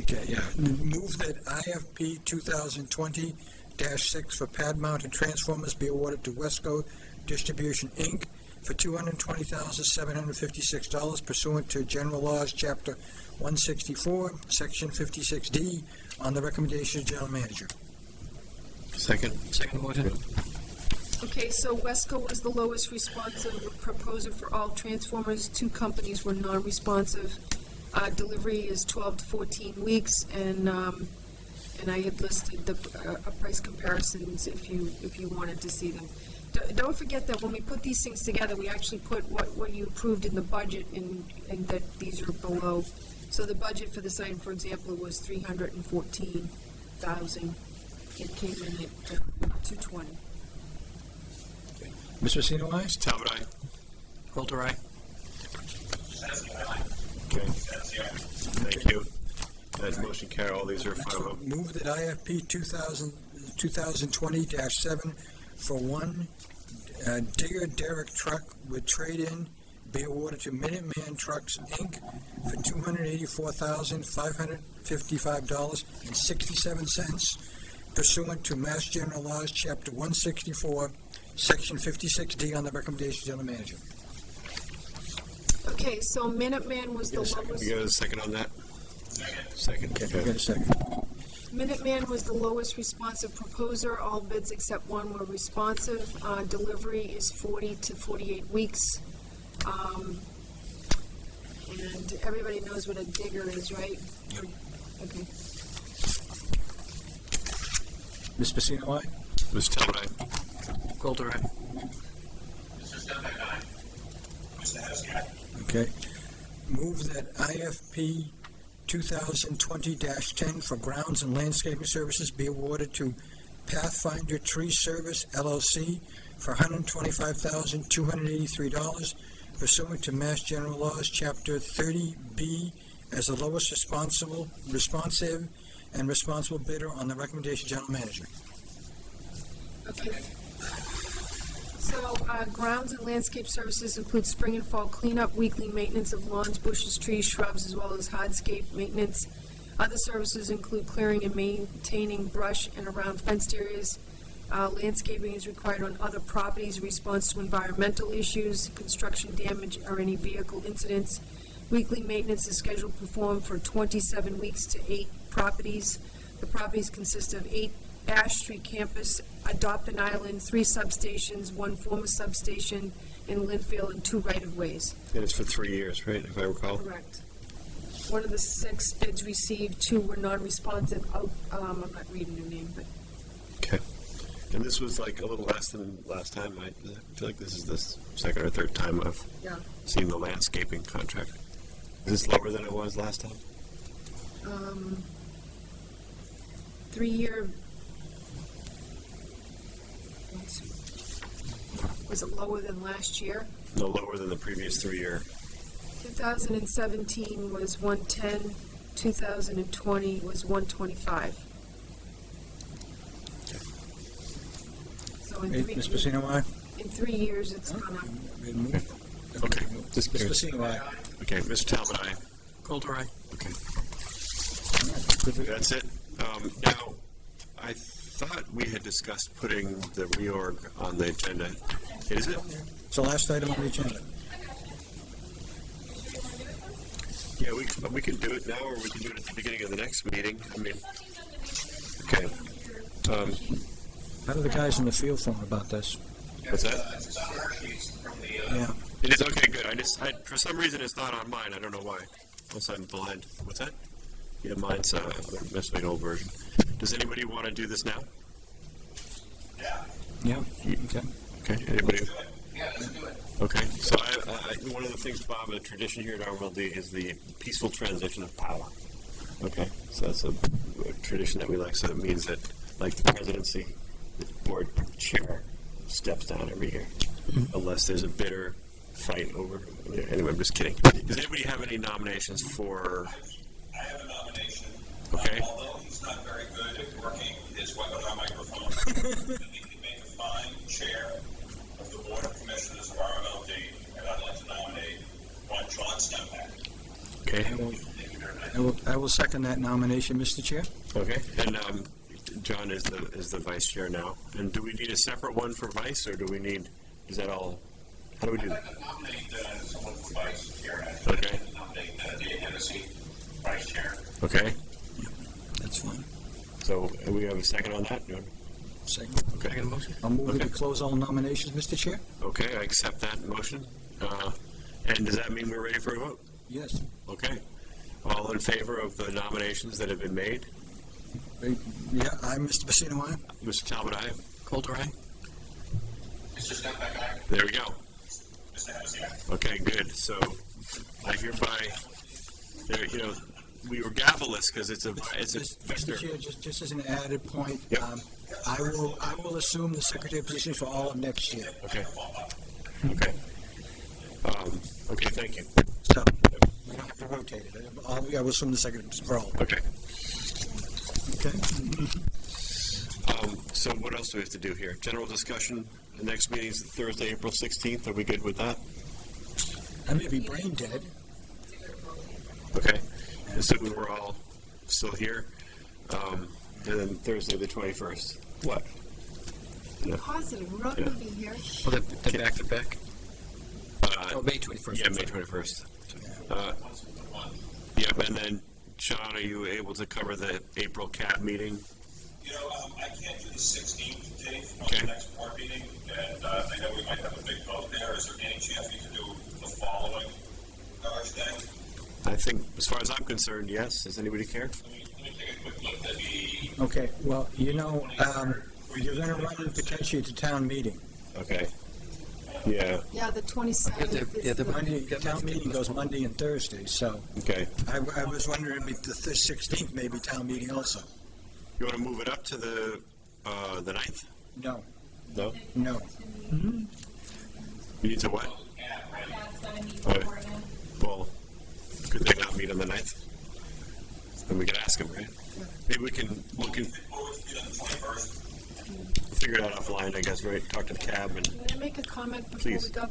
okay, yeah. Move that IFP 2020-6 for pad mounted transformers be awarded to Wesco Distribution, Inc. for two hundred and twenty thousand, seven hundred and fifty-six dollars pursuant to General Laws, Chapter one sixty-four, Section fifty-six D, on the recommendation of General Manager. Second. Second motion. Okay, so Wesco was the lowest responsive proposer for all transformers. Two companies were non-responsive. Uh, delivery is twelve to fourteen weeks, and, um, and I had listed the, uh, price comparisons if you, if you wanted to see them. D- Don't forget that when we put these things together, we actually put what, what you approved in the budget and, and that these are below. So the budget for the sign, for example, was three hundred and fourteen thousand. It came in at uh, two twenty. Mr. Pacino, aye? Talbot, aye. Coulter, aye. Okay. Thank you. That motion carry, all these are final. Move that IFP 2000 2020-7 for one uh, digger derrick truck with trade-in be awarded to Minuteman Trucks, Inc. for $284,555.67 pursuant to Mass General Laws, Chapter 164, Section 56D, on the recommendation of General Manager. Okay, so Minuteman was the We lowest, got a second on that? Second. Okay, Okay. got a second. Minuteman was the lowest responsive proposer. All bids except one were responsive. Uh, delivery is forty to forty-eight weeks. Um, and everybody knows what a digger is, right? Okay. Ms. Pacino, aye? Mr. Talbot, aye. Coulter, aye. Mr. Stempeck, aye. Mr. Haskell, aye. Okay. Move that IFP 2020-10 for grounds and landscaping services be awarded to Pathfinder Tree Service LLC for $125,283 pursuant to Mass General Laws, Chapter 30B, as the lowest responsible, responsive, and responsible bidder on the recommendation of General Manager. Okay. So, uh, grounds and landscape services include spring and fall cleanup, weekly maintenance of lawns, bushes, trees, shrubs, as well as hardscape maintenance. Other services include clearing and maintaining brush and around fenced areas. Uh, landscaping is required on other properties, in response to environmental issues, construction damage, or any vehicle incidents. Weekly maintenance is scheduled to perform for twenty-seven weeks to eight properties. The properties consist of eight Ash Street campus, Adopt an Island, three substations, one former substation in Lynnfield, and two right-of-ways. And it's for three years, right, if I recall? Correct. One of the six bids received, two were non-responsive. Out- Um, I'm not reading your name, but Okay. And this was like a little less than last time, I I feel like this is the second or third time I've Yeah. seen the landscaping contract. Is this lower than it was last time? um, three-year. Let's. Was it lower than last year? No, lower than the previous three-year. 2017 was 110, 2020 was 125. So in three, Ms. Pacino, aye? in three years, it's gone up. Okay, just Ms. curious. Pacino, aye? Okay, Mr. Talbot, aye. Coulter, aye. Okay. That's it. Um, now, I thought we had discussed putting the reorg on the agenda. Is it? It's the last item on the agenda. Yeah, we, can- we can do it now, or we can do it at the beginning of the next meeting. I mean, okay. Um, How do the guys in the field feel about this? what's that? It's on our sheets from the, Yeah. It is, okay, good. I just, I, for some reason, it's not on mine. I don't know why. Unless I'm blind. What's that? Yeah, mine's, uh, must be an old version. Does anybody want to do this now? Yeah, Yeah. okay. Okay, anybody? yeah, let's do it. Okay, so I, I, one of the things, Bob, a tradition here at RMLD is the peaceful transition of power. Okay, so that's a, a tradition that we like, so it means that, like the presidency, the board chair steps down every year, unless there's a bitter fight over, anyway, I'm just kidding. Does anybody have any nominations for, I have a nomination. Okay. Um, Although he's not very good at working his weapon on microphone, he can make a fine chair of the Board of Commissioners of RMLD, and I'd like to nominate John back. Okay, I will- I will, I will second that nomination, Mr. Chair. okay. And, um, John is the, is the vice chair now. And do we need a separate one for vice, or do we need, is that all, how do we do I'd that? to nominate, uh, someone for vice chair. Okay. I'd like to Nominate, uh, Dave Hennessy, vice chair. Okay, That's fine. so we have a second on that? Second. Okay. Second motion? I'll move Okay. to close all nominations, Mr. Chair. Okay, I accept that motion. Uh, and does that mean we're ready for a vote? Yes. Okay. All in favor of the nominations that have been made? Yeah, I, Mr. Pacino, aye. Mr. Talbot, aye. Coulter, aye? Mr. Stempeck, aye. There we go. Mr. Hennessy, aye. Okay, good. So I hereby, there, you know, we were gavelless because it's a, it's a Mr. Chair, just, just as an added point, Yep. um, I will, I will assume the secretary position for all of next year. Okay. Okay. Um, okay, thank you. So, we don't have to rotate it. I'll- I will assume the secretary for all. Okay. Okay? Um, so what else do we have to do here? General discussion, the next meeting is Thursday, April sixteenth. Are we good with that? I may be brain dead. Okay. Assuming we're all still here. Um, and then Thursday, the twenty-first. What? Positive, we're not Yeah. gonna be here. Oh, they're, they're back to back? Uh, Oh, May twenty-first. Yeah, May twenty-first. Uh, yep, and then, Sean, are you able to cover the April CAB meeting? You know, um, I can't do the sixteenth, Dave, on Okay. the next board meeting, and, uh, I know we might have a big vote there. Is there any chance we can do the following Thursday? I think, as far as I'm concerned, yes. Does anybody care? Let me, let me take a quick look at the, Okay, well, you know, um, you're gonna run in potentially to town meeting. Okay. Yeah, Yeah, the Yeah, twenty-seventh the- yeah, is the- the, Monday, town meeting goes Monday and Thursday, so okay. I, I was wondering if the sixteenth may be town meeting also. You want to move it up to the, uh, the ninth? No, No? no. You need to what? Oh, Well, could they not meet on the ninth? Then we could ask them, right? Maybe we can, look can Or would it be on the twenty-first? figure it out offline, I guess, right? Talk to the cab and, Can I make a comment before we Please. go?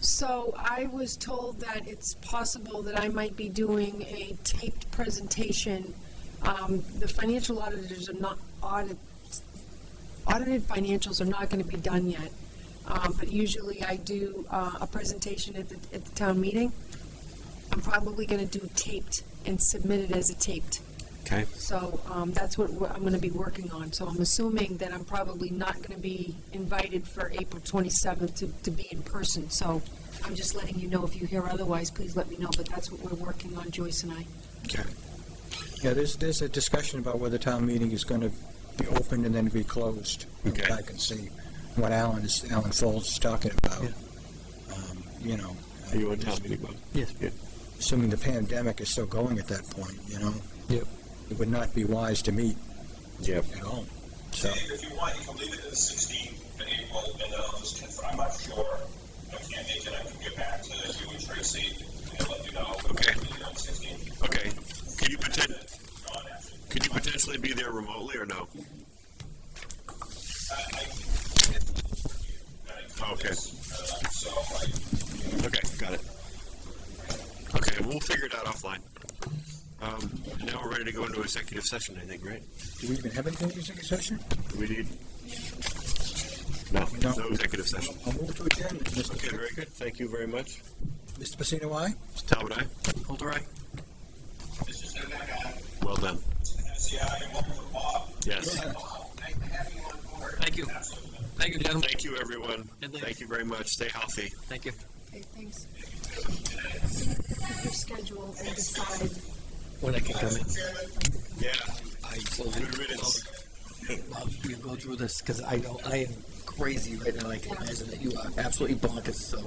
So I was told that it's possible that I might be doing a taped presentation. Um, the financial auditors are not audit, audited financials are not gonna be done yet. Um, but usually I do, uh, a presentation at the, at the town meeting. I'm probably gonna do taped and submit it as a taped. okay? So um, that's what we're- I'm going to be working on. So I'm assuming that I'm probably not going to be invited for April 27th to, to be in person. So I'm just letting you know if you hear otherwise, please let me know. But that's what we're working on, Joyce and I. Okay. Yeah, there's, there's a discussion about whether town meeting is gonna be opened and then be closed. Okay. I can see what Alan is, Alan Foulds is talking about. Yeah. Um, You know. Are you on town meeting, Bob? Yes. Assuming the pandemic is still going at that point, you know? Yep. It would not be wise to meet Yep. at all. So, if you want, you can leave it to the sixteenth in April, and then I'll just confirm, I'm not sure. I can't make it, I can get back to you and Tracy and let you know. Okay. Okay. Could you poten, could you potentially be there remotely or no? Okay. Uh, so I, Okay, got it. Okay, we'll figure it out offline. Um, now we're ready to go into executive session, I think, right? do we even have anything in executive session? Do we need? No, No. no executive session. I'll move to adjourn, Mr. Okay, very good. Thank you very much. Mr. Pacino, aye? Mr. Talbot, aye? Coulter, aye? Mr. Stempeck, aye. Well done. see, I am over for Bob. Yes. Nice to have you on board. Thank you. Thank you, gentlemen. Thank you, everyone. Thank you very much. Stay healthy. Thank you. Okay, thanks. Your schedule and decide. When I can come in. Yeah. I will riddance. Well, go through this because I know I am crazy right now. I can imagine that you are absolutely bonkers. So,